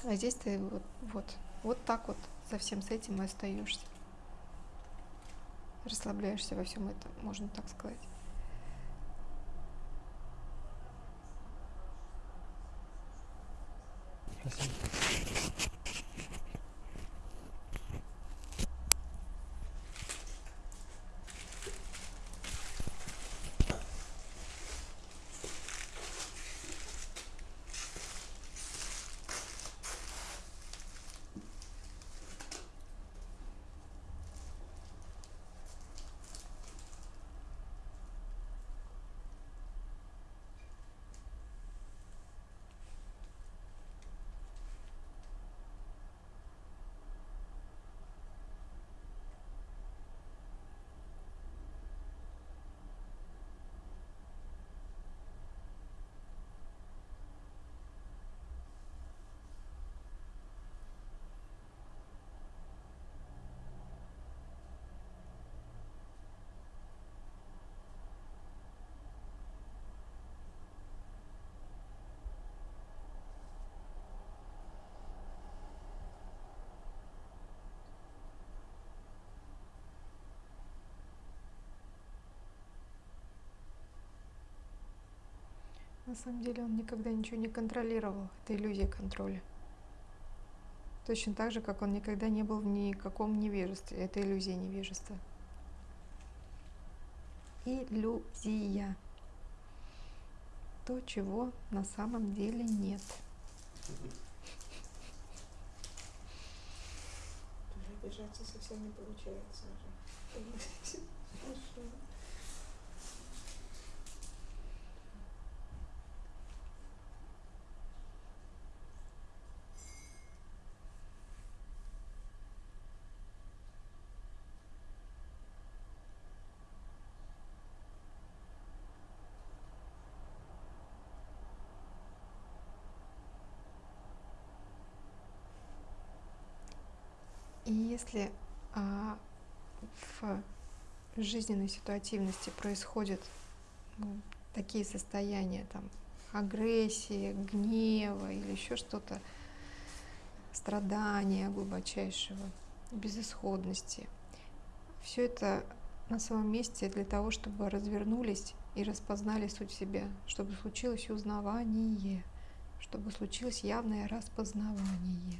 А здесь ты вот, вот, вот так вот со всем с этим и остаешься. Расслабляешься во всем этом, можно так сказать. Спасибо. На самом деле он никогда ничего не контролировал. Это иллюзия контроля. Точно так же, как он никогда не был в никаком невежестве. Это иллюзия невежества. Иллюзия. То, чего на самом деле нет. Обижаться совсем не получается уже. [LAUGHS] И если а, в жизненной ситуативности происходят ну, такие состояния, там, агрессии, гнева или еще что-то, страдания глубочайшего, безысходности, все это на своем месте для того, чтобы развернулись и распознали суть себя, чтобы случилось узнавание, чтобы случилось явное распознавание.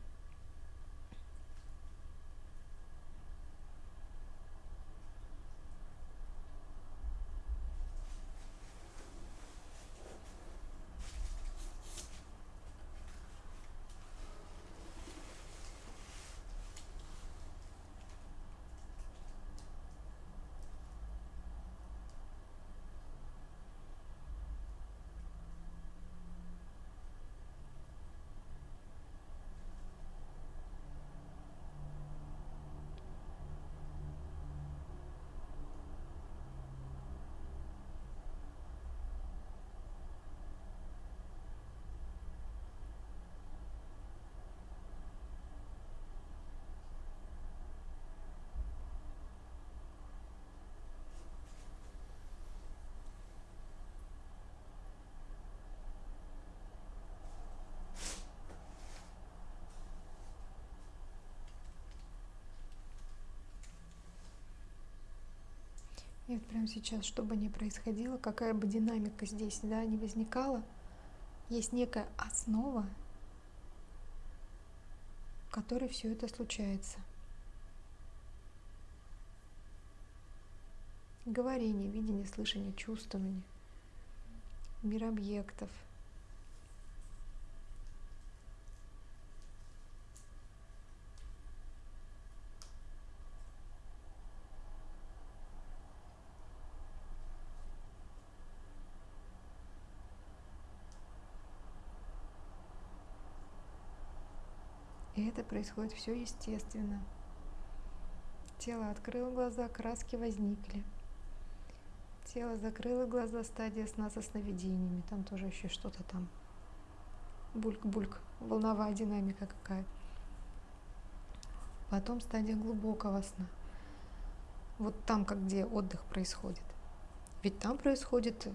И вот прямо сейчас, что бы ни происходило, какая бы динамика здесь да, не возникала, есть некая основа, в которой все это случается. Говорение, видение, слышание, чувствование, мир объектов – происходит все естественно. Тело открыло глаза, краски возникли. тело закрыло глаза, стадия сна со сновидениями. Там тоже еще что-то там. Бульк-бульк, волновая динамика какая-то. Потом стадия глубокого сна. Вот там, как где отдых происходит. Ведь там происходит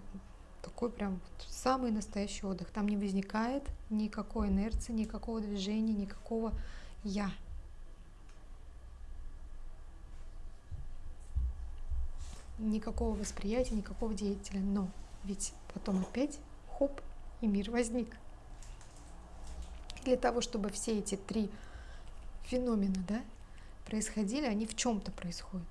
такой прям самый настоящий отдых. Там не возникает никакой инерции, никакого движения, никакого я. Никакого восприятия, никакого деятеля. Но ведь потом опять хоп, и мир возник. Для того, чтобы все эти три феномена да, происходили, они в чем-то происходят.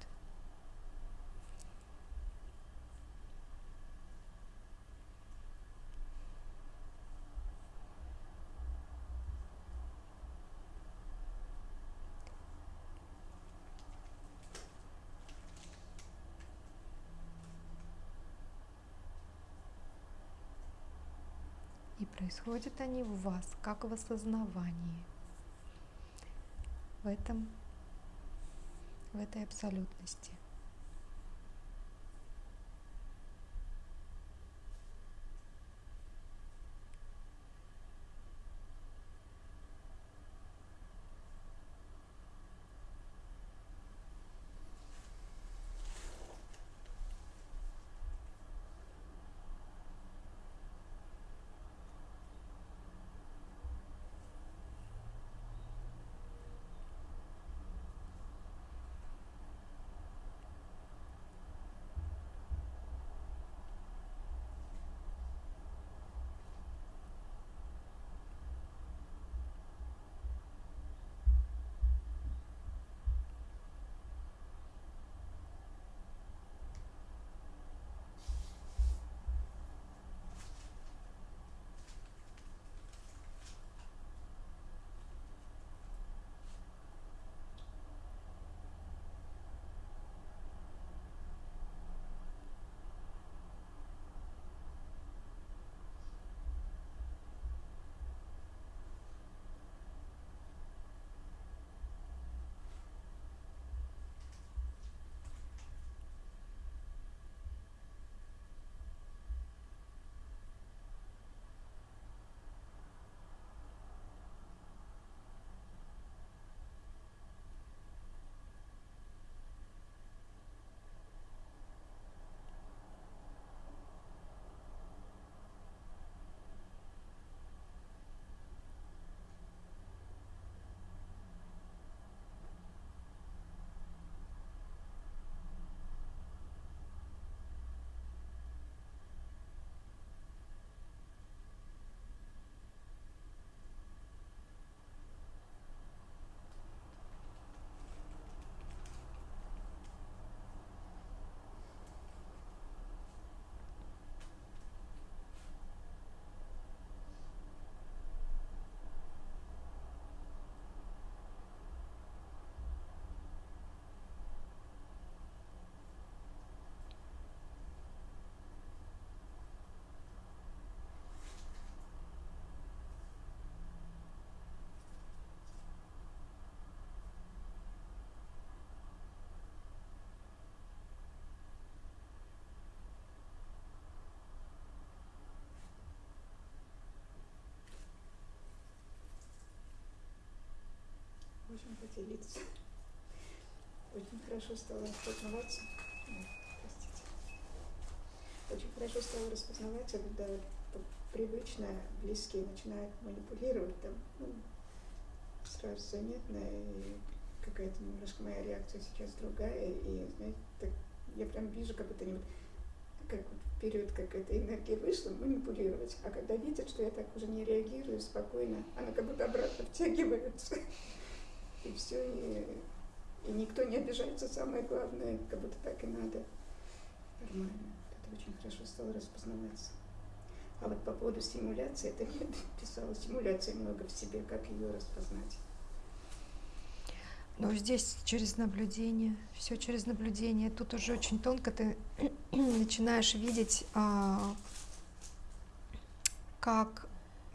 И происходят они в вас, как в осознавании. В этом, в этой абсолютности. Хорошо стало распознаваться. Простите. Очень хорошо стало распознаваться, когда привычно близкие начинают манипулировать, там, ну, сразу заметно, и какая-то немножко моя реакция сейчас другая, и, знаете, так, я прям вижу, как они вот как вот вперед, как эта энергия вышла, манипулировать. А когда видят, что я так уже не реагирую спокойно, она как будто обратно втягивается. [LAUGHS] И все, и, и никто не обижается, самое главное, как будто так и надо. Нормально. Это очень хорошо стало распознаваться. А вот по поводу стимуляции, это я [LAUGHS] писала стимуляции много в себе, как ее распознать. Но здесь через наблюдение, все через наблюдение. Тут уже очень тонко ты [CLEARS THROAT] начинаешь видеть, а, как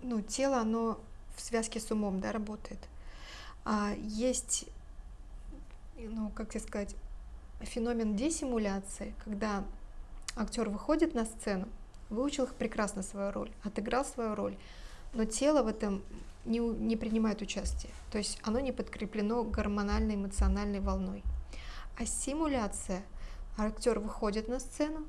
ну, тело, оно в связке с умом да, работает. А есть, ну, как тебе сказать, феномен десимуляции, когда актер выходит на сцену, выучил их прекрасно свою роль, отыграл свою роль, но тело в этом не, не принимает участие. То есть оно не подкреплено гормональной эмоциональной волной. А симуляция, актер выходит на сцену,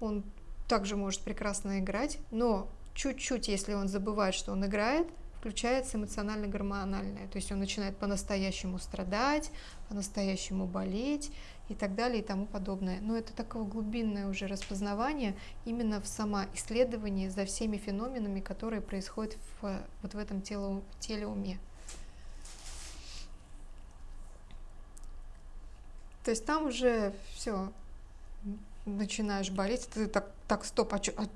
он также может прекрасно играть, но чуть-чуть, если он забывает, что он играет, включается эмоционально-гормональное. То есть он начинает по-настоящему страдать, по-настоящему болеть и так далее и тому подобное. Но это такое глубинное уже распознавание именно в самоисследовании за всеми феноменами, которые происходят в, вот в этом тело, теле уме. То есть там уже все, начинаешь болеть, ты так, так стоп, а что а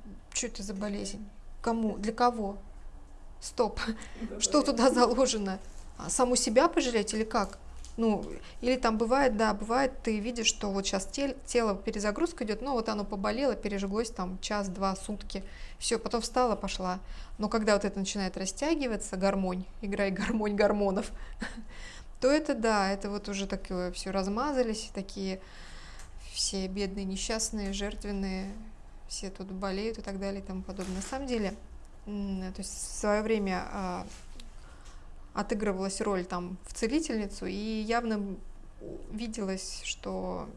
это за болезнь? Кому? Для кого? Стоп. [LAUGHS] Что туда заложено? А Саму себя пожалеть или как? Ну, или там бывает, да, бывает, ты видишь, что вот сейчас тело перезагрузка идет, ну вот оно поболело, пережглось там час, два, сутки, все, потом встала, пошла. Но когда вот это начинает растягиваться, гармонь, играй [LAUGHS] гармонь гормонов, [LAUGHS] то это да, это вот уже такое все размазались, такие все бедные, несчастные, жертвенные, все тут болеют и так далее и тому подобное. На самом деле, то есть в свое время а, отыгрывалась роль там в целительницу, и явно виделось, что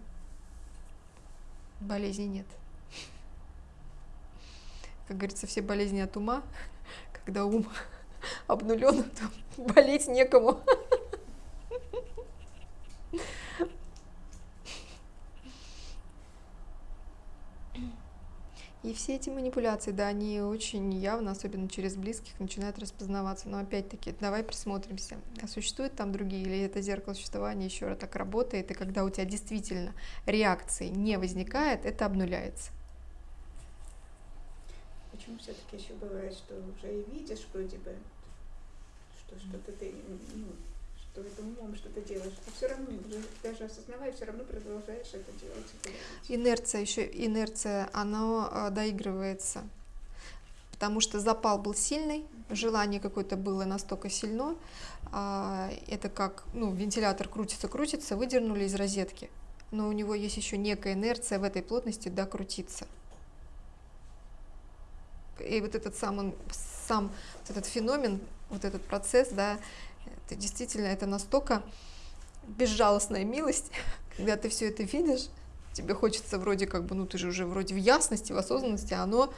болезни нет. Как говорится, все болезни от ума, когда ум [LAUGHS] обнулен, то болеть некому. [LAUGHS] И все эти манипуляции, да, они очень явно, особенно через близких, начинают распознаваться. Но опять-таки, давай присмотримся, а существуют там другие, или это зеркало существования еще раз так работает, и когда у тебя действительно реакции не возникает, это обнуляется. Почему все-таки еще бывает, что уже и видишь вроде бы, что что-то ты, ну, что это умом что-то делаешь, а все равно, даже осознавая, все равно продолжаешь это делать. Инерция еще, инерция, она а, доигрывается, потому что запал был сильный, желание какое-то было настолько сильно, а, это как, ну, вентилятор крутится, крутится, выдернули из розетки, но у него есть еще некая инерция в этой плотности докрутиться. И вот этот сам, он, сам вот этот феномен, вот этот процесс, да, это действительно, это настолько безжалостная милость, [LAUGHS] когда ты все это видишь, тебе хочется вроде как бы, ну ты же уже вроде в ясности, в осознанности, а оно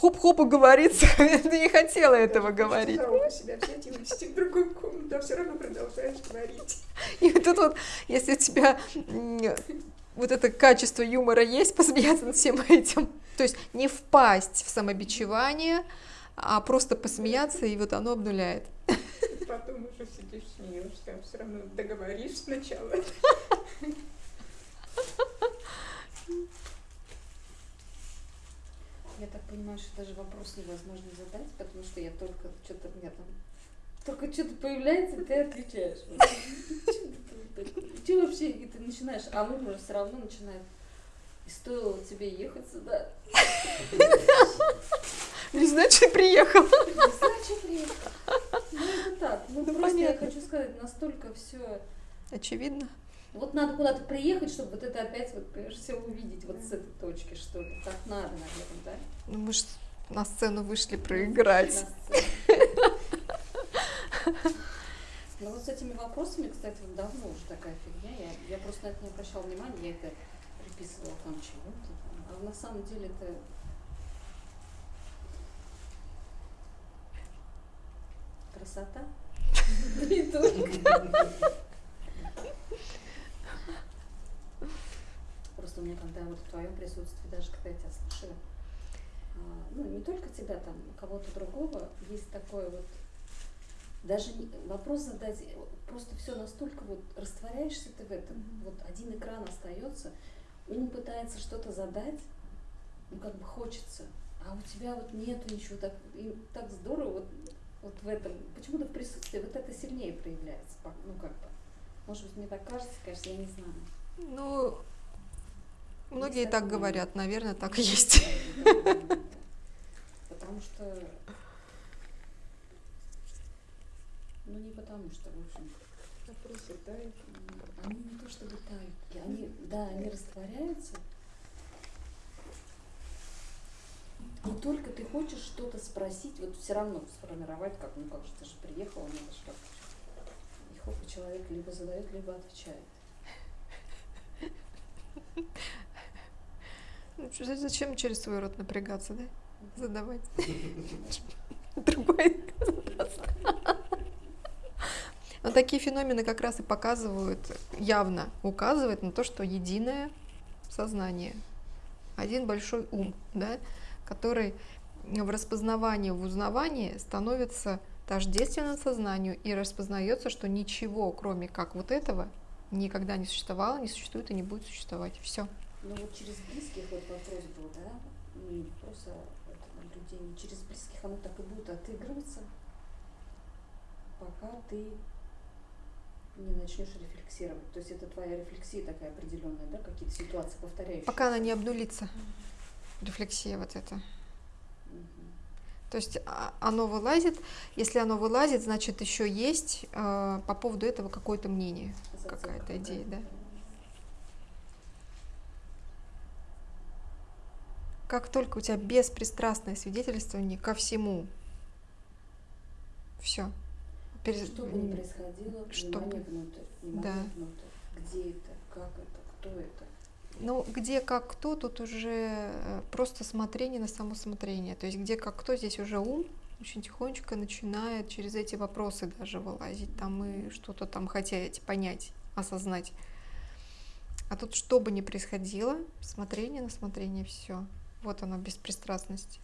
хоп-хоп и говорится, [LAUGHS] ты не хотела этого Даже говорить. ухо себя взять и вынести в другую комнату, а все равно продолжаешь говорить. [LAUGHS] И вот тут вот, если у тебя вот это качество юмора есть, посмеяться над всем этим, то есть не впасть в самобичевание, а просто посмеяться, и вот оно обнуляет. Потом уже сидишь, смеешься, а все равно договоришь сначала. Я так понимаю, что даже вопрос невозможно задать, потому что я только что-то у меня там только что-то появляется, ты отвечаешь. [LAUGHS] Че вообще, ты начинаешь, а он уже все равно начинает. И стоило тебе ехать сюда. Не знаю, что приехал. Не знаю, что приехал. Ну это так. Ну, Ну, просто я понятно. хочу сказать, настолько все. Очевидно. Вот надо куда-то приехать, чтобы вот это опять вот, все увидеть вот с этой точки, что ли. Так надо, наверное, да? Ну, мы ж на сцену вышли проиграть. Ну вот с этими вопросами, кстати, вот давно уже такая фигня. Я, я просто на это не обращала внимания, я это приписывала там там. А на самом деле это красота. И только. Просто у меня, когда вот в твоем присутствии, даже когда я тебя слушаю, а, ну, не только тебя, там, кого-то другого, есть такое вот, даже не- вопрос задать, просто все настолько вот растворяешься ты в этом, вот один экран остается, ум пытается что-то задать, ну, как бы хочется, а у тебя вот нету ничего, так, и так здорово вот, вот в этом, почему-то в присутствии вот это сильнее проявляется, ну, как бы, может быть, мне так кажется, конечно, я не знаю. Ну, многие Есть так такое. говорят, наверное, так и есть. Потому что... Ну, не потому что, в общем, Вопросы, да, и они не то чтобы тают, и они, да, они растворяются, только ты хочешь что-то спросить, вот все равно сформировать, как, ну как же, ты же приехала, надо что И хоп, и человек либо задает, либо отвечает. Ну, Зачем через свой рот напрягаться, да? Задавать. [LAUGHS] Другой вопрос. Но такие феномены как раз и показывают, явно указывают на то, что единое сознание, один большой ум, да, который в распознавании, в узнавании становится тождественным сознанию и распознается, что ничего, кроме как вот этого, никогда не существовало, не существует и не будет существовать. Все. Но вот через близких вот вопрос был, да, не вопрос о этом наблюдении, через близких оно так и будет отыгрываться, пока ты не начнешь рефлексировать. То есть это твоя рефлексия такая определенная, да, какие-то ситуации повторяющиеся. Пока она не обнулится, рефлексия вот эта. То есть а, оно вылазит. Если оно вылазит, значит еще есть э, по поводу этого какое-то мнение. Какая-то идея, да. Как только у тебя беспристрастное свидетельствование ко всему, все. Что бы ни происходило, Что внимание внутрь, внимание Да. внутрь. Где это, как это, кто это. Ну, где как кто, тут уже э, просто смотрение на само смотрение. То есть где как кто, здесь уже ум очень тихонечко начинает через эти вопросы даже вылазить там и что-то там хотеть понять, осознать. А тут что бы ни происходило, смотрение на смотрение, все. Вот она, беспристрастность.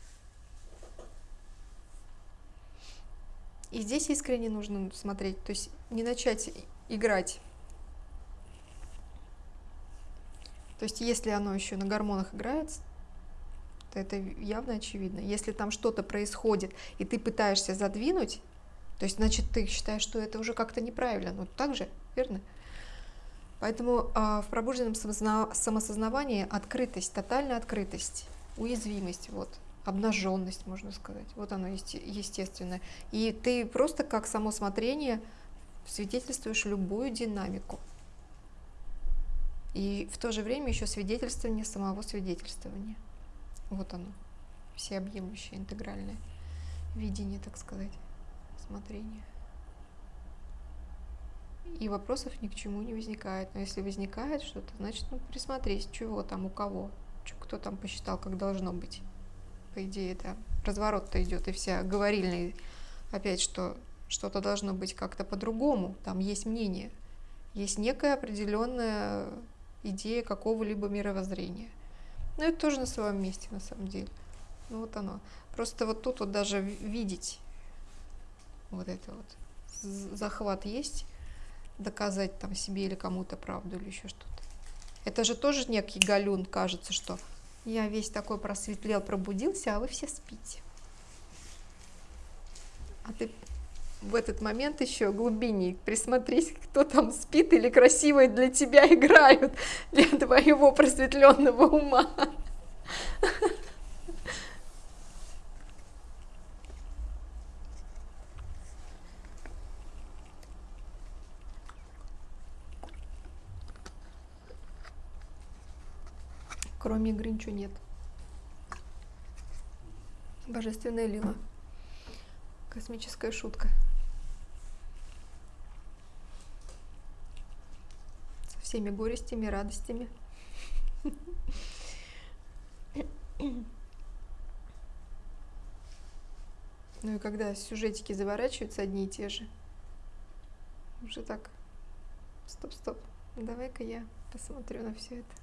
И здесь искренне нужно смотреть, то есть не начать играть. То есть если оно еще на гормонах играет, то это явно очевидно. Если там что-то происходит, и ты пытаешься задвинуть, то есть, значит, ты считаешь, что это уже как-то неправильно. Ну, так же, верно? Поэтому а, в пробужденном самосознавании открытость, тотальная открытость, уязвимость, вот, обнаженность, можно сказать. Вот оно есте- естественное. И ты просто как само смотрение свидетельствуешь любую динамику. И в то же время еще свидетельствование самого свидетельствования. Вот оно, всеобъемлющее, интегральное видение, так сказать, смотрение. И вопросов ни к чему не возникает. Но если возникает что-то, значит, ну, присмотреть, чего там, у кого, кто там посчитал, как должно быть. По идее, да, разворот-то идет, и вся говорильная опять, что что-то должно быть как-то по-другому. Там есть мнение, есть некая определенная идея какого-либо мировоззрения. Но это тоже на своем месте, на самом деле. Ну вот оно. Просто вот тут вот даже ви- видеть вот это вот захват есть, доказать там себе или кому-то правду или еще что-то. Это же тоже некий галюн, кажется, что я весь такой просветлел, пробудился, а вы все спите. А ты в этот момент еще глубиннее присмотрись, кто там спит или красивые для тебя играют, [LAUGHS] для твоего просветленного ума. Кроме игры ничего нет. Божественная лила. Космическая шутка. Со всеми горестями, радостями. Ну и когда сюжетики заворачиваются одни и те же, уже так, стоп-стоп, давай-ка я посмотрю на все это.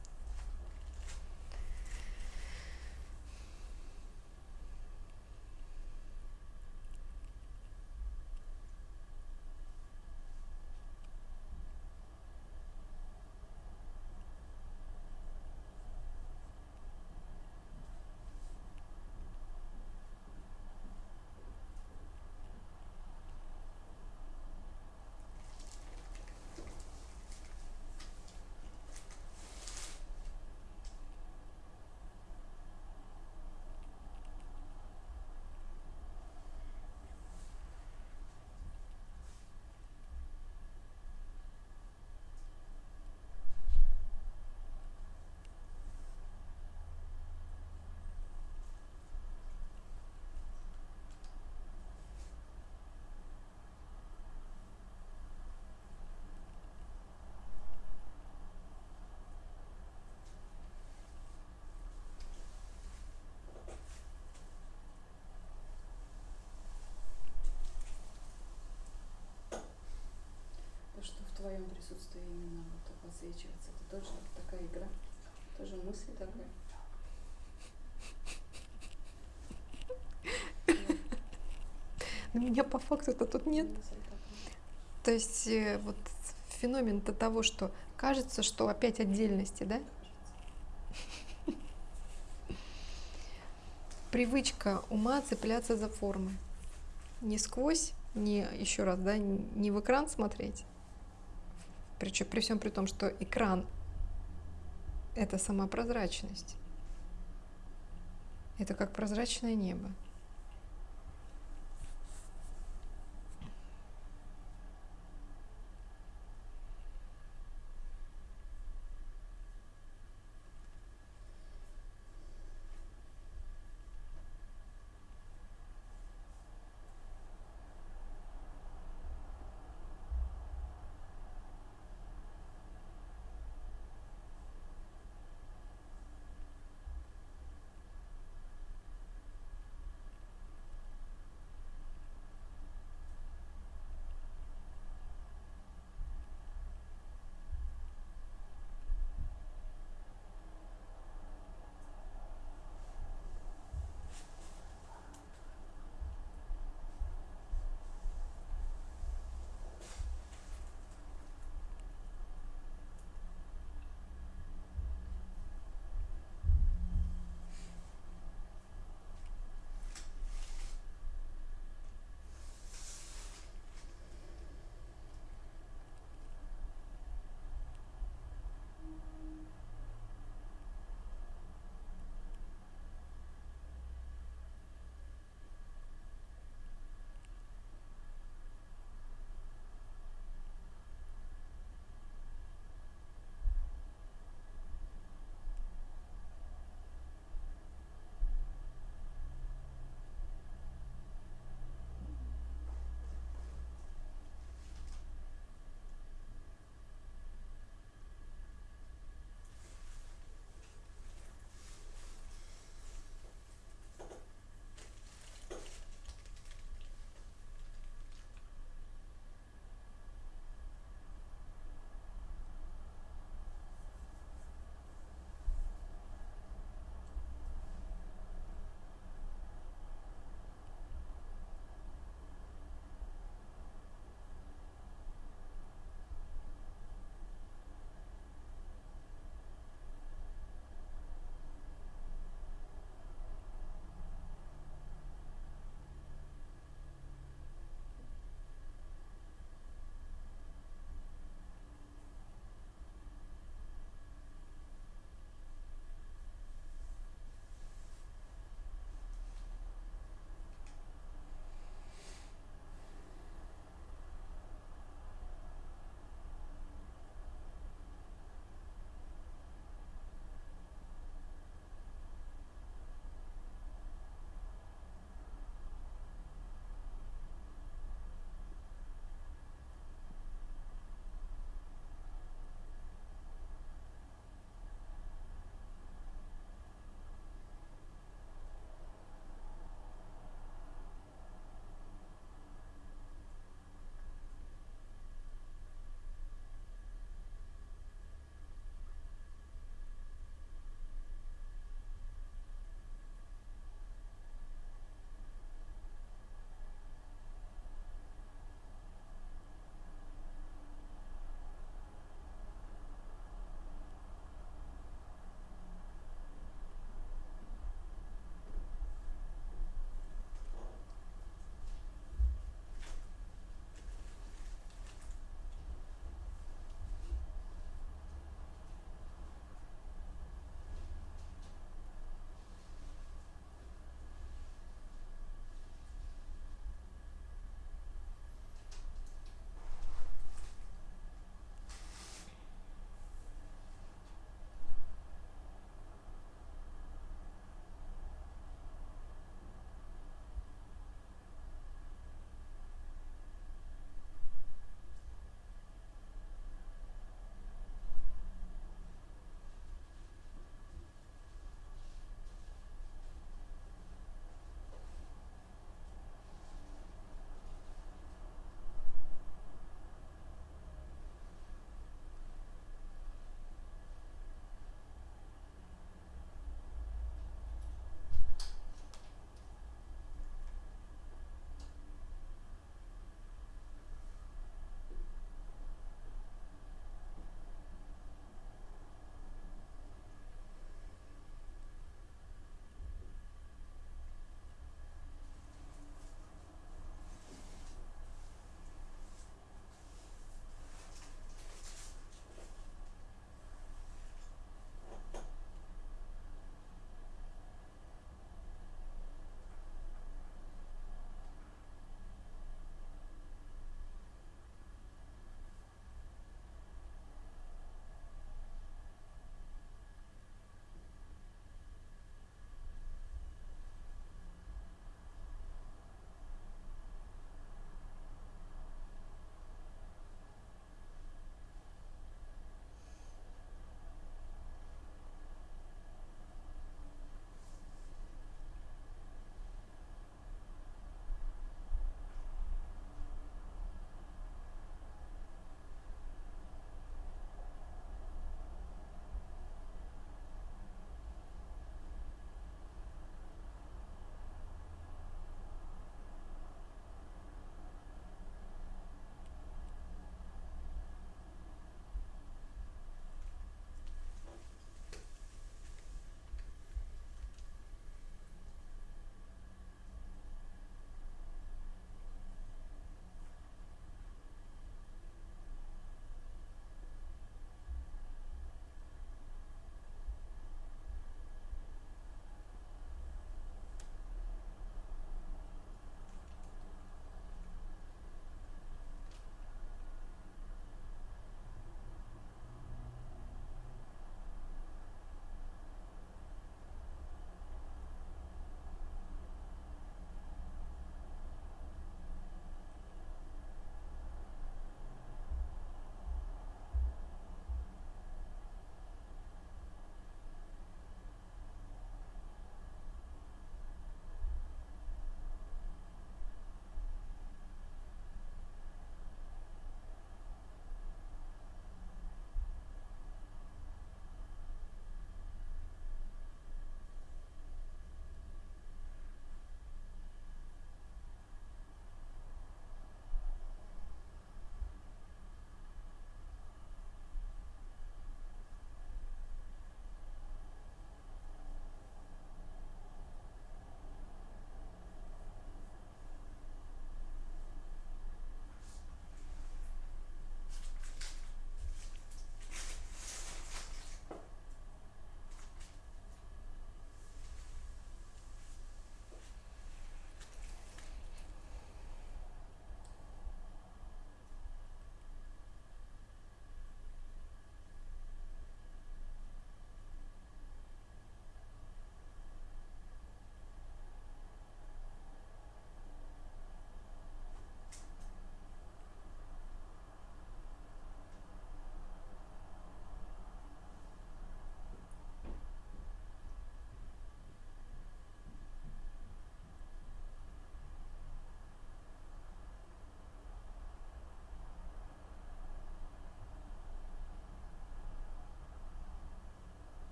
Твоем присутствии именно вот подсвечивается. Это тоже такая игра, тоже мысль такая. [LAUGHS] Но меня по факту-то тут нет. То есть э, вот феномен-то того, что кажется, что опять отдельности, да? Привычка ума цепляться за формы. Не сквозь, не еще раз, да, не в экран смотреть. Причем при всем при том, что экран это сама прозрачность. Это как прозрачное небо.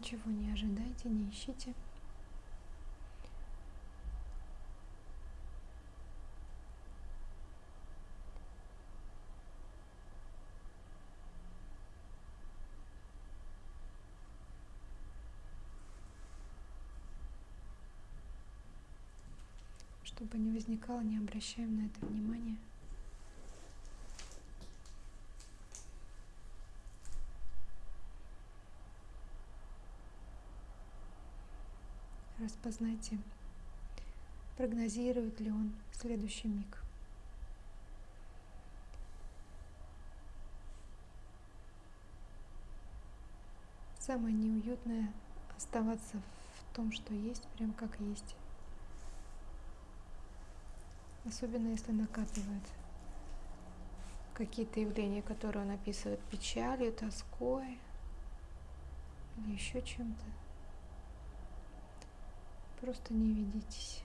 Ничего не ожидайте, не ищите. Чтобы не возникало, не обращаем на это внимания. Распознайте, прогнозирует ли он следующий миг. Самое неуютное оставаться в том, что есть, прям как есть. Особенно если накатывает какие-то явления, которые он описывает печалью, тоской или еще чем-то. Просто не ведитесь.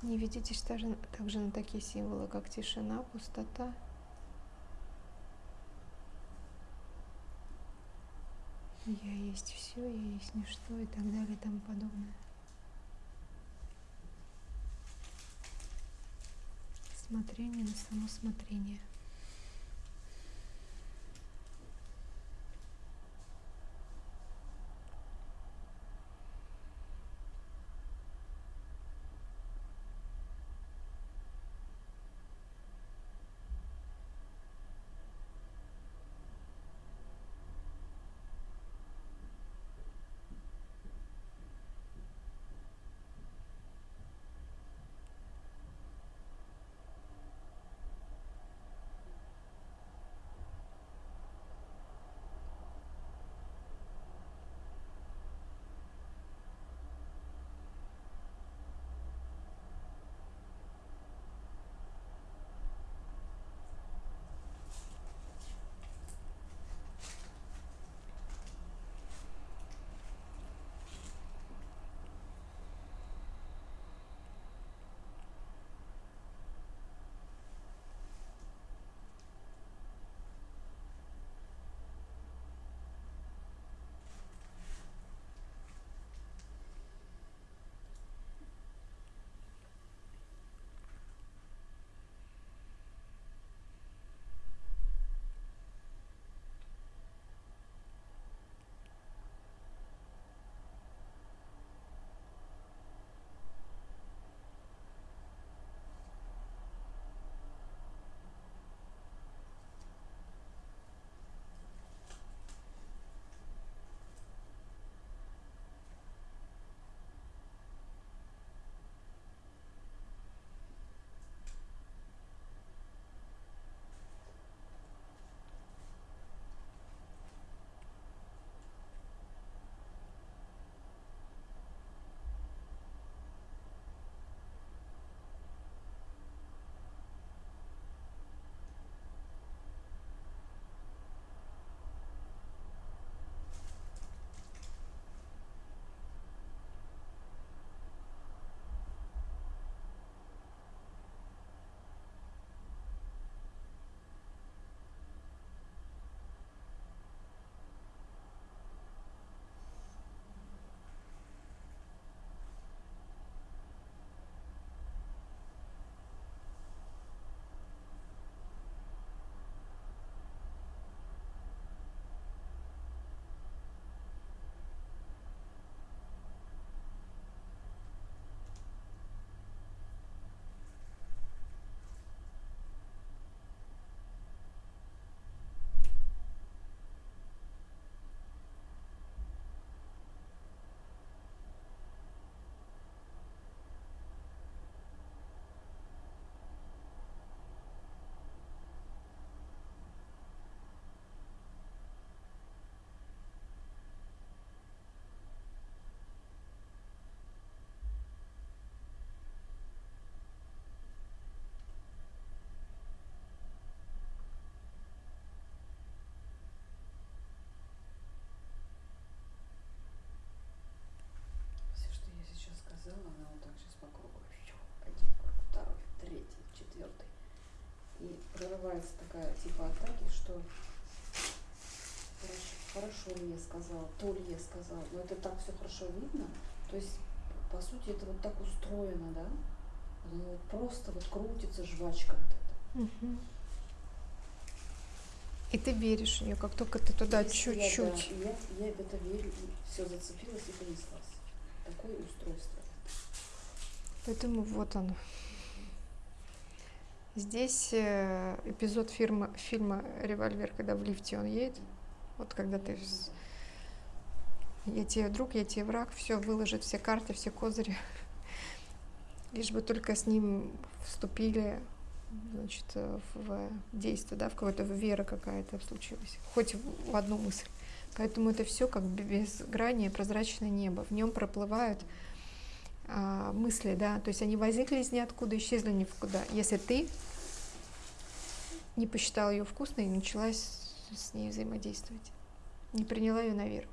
Не ведитесь даже, также на такие символы, как тишина, пустота. Я есть все, я есть ничто и так далее и тому подобное. Смотрение на само смотрение. Сказала, то ли я сказала. Но это так все хорошо видно. То есть, по сути, это вот так устроено, да? Вот оно вот просто вот крутится жвачка вот эта. И ты веришь в нее, как только ты туда Если я, чуть-чуть. да, я, я в это верю, и все зацепилось и понеслась. Такое устройство. Поэтому вот оно. Здесь э, эпизод фирма, фильма «Револьвер», когда в лифте он едет. Вот когда ты... Я тебе друг, я тебе враг, все выложит, все карты, все козыри. Лишь бы только с ним вступили значит, э, в действие, да, в какое-то вера какая-то случилась. Хоть в одну мысль. Поэтому это все как бе- безгранее прозрачное небо. В нем проплывают а, мысли, да, то есть они возникли из ниоткуда, исчезли ни в куда. Если ты не посчитала ее вкусной и начала с, с ней взаимодействовать, не приняла ее на веру.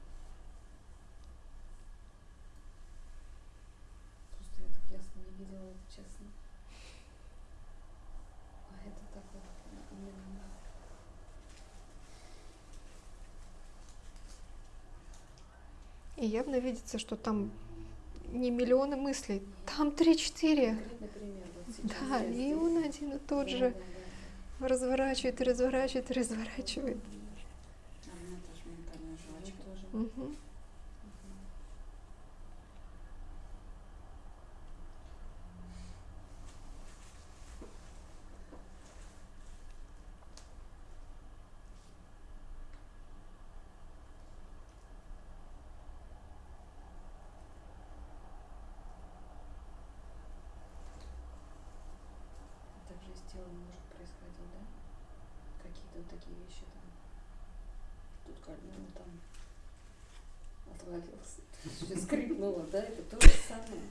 Просто я так ясно не видела это, честно. А это так вот именно. И явно видится, что там не миллионы мыслей, там три-четыре. Конкретный пример. Вот сейчас Да, я и он один и тот же разворачивает разворачивает разворачивает. А у меня тоже ментальная Мне жвачка. тоже. Мгм. Мгм. Также и с телом может происходить, да? Какие-то вот такие вещи там. Тут кольнуло, там отвалился. Скрипнуло, да? Это то же самое.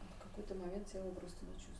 А в какой-то момент тело просто не чувствуешь.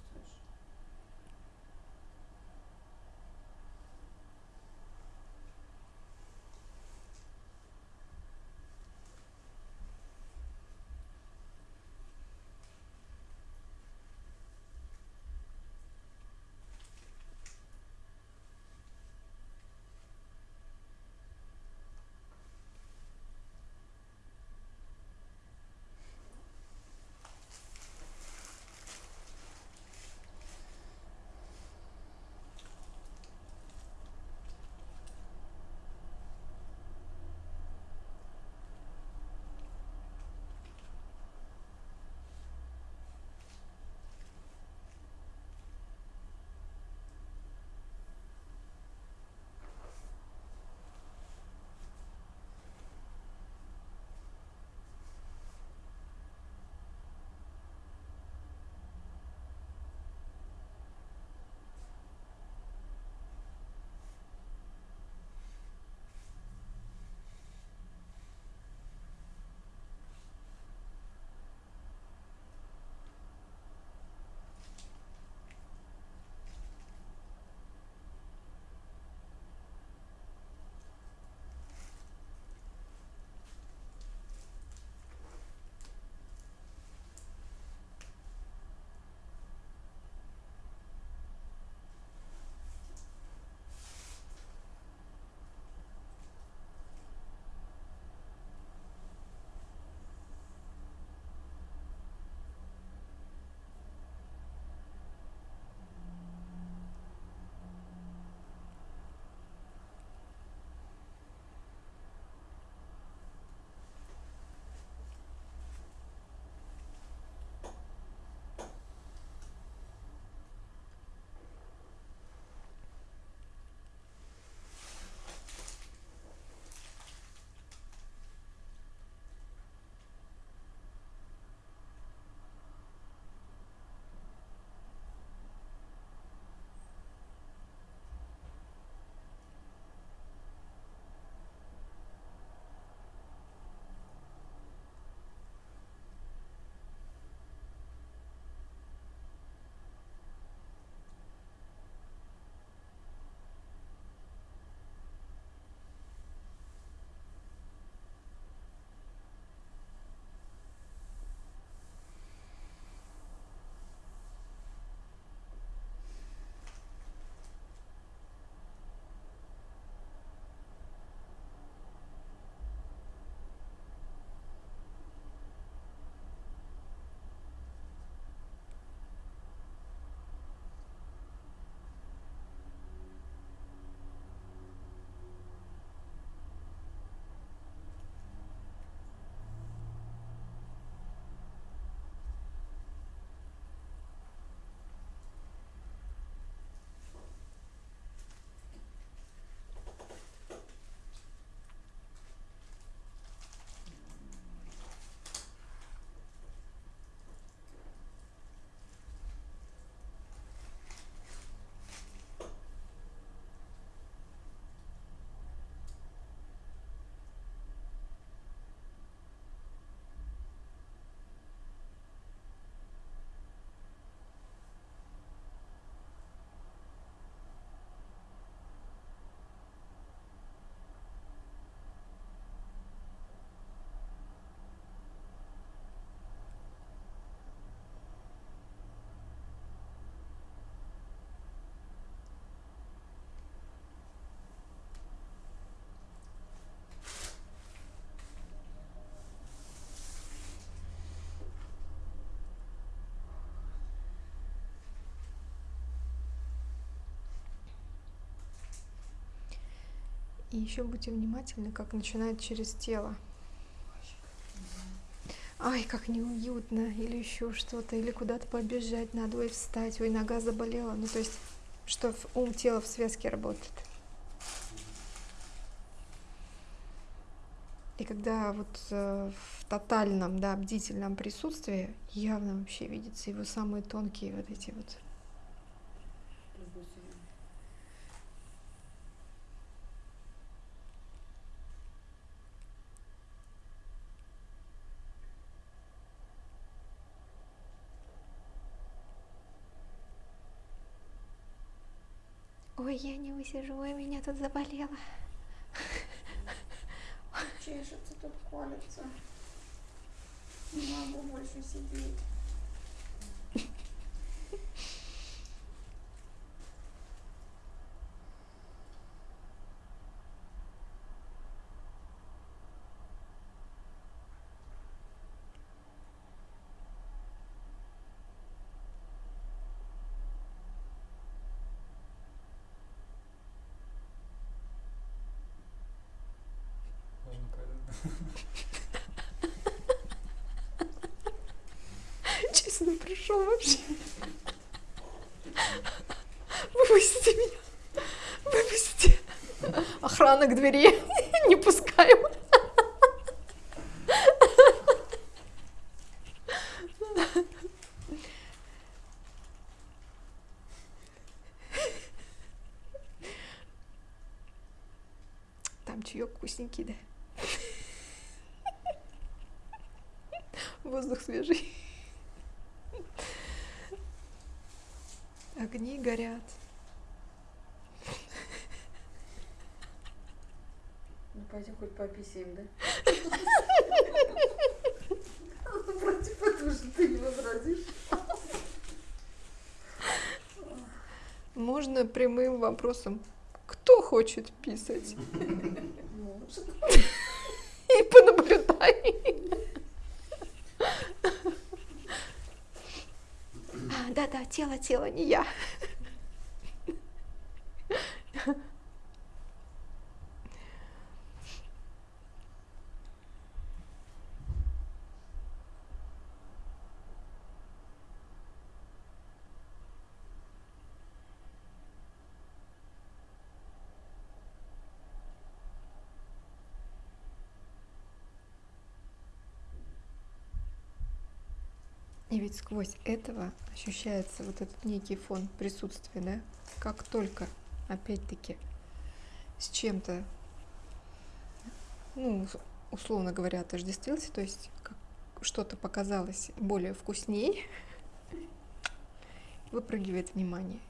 И еще будьте внимательны, как начинает через тело. Ай, как неуютно, или еще что-то, или куда-то побежать надо, ой, встать, ой, нога заболела. Ну, то есть, что ум, тело в связке работает. И когда вот э, в тотальном, да, бдительном присутствии явно вообще видятся его самые тонкие вот эти вот Ой, я не высижу, ой, меня тут заболело. Чешется, тут колется. Не могу больше сидеть. Честно, пришел вообще. Выпустите меня. Выпустите. Охрана к двери. Не пускаем. Там чаек вкусненький, да? Воздух свежий. Огни горят. Ну пойдем хоть пописаем, да? Против этого же ты не возразишь. Можно прямым вопросом. Кто хочет писать? И понаблюдай. А, да-да, тело, тело, не я. И ведь сквозь этого ощущается вот этот некий фон присутствия, да? Как только, опять-таки, с чем-то, ну, ус- условно говоря, отождествился, то есть что-то показалось более вкусней, [LAUGHS] выпрыгивает внимание.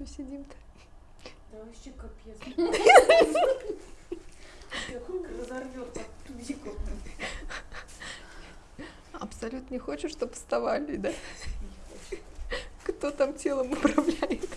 Что сидим-то? Да вообще капец. Разорвет. Абсолютно не хочешь, чтобы вставали, да? Кто там телом управляет?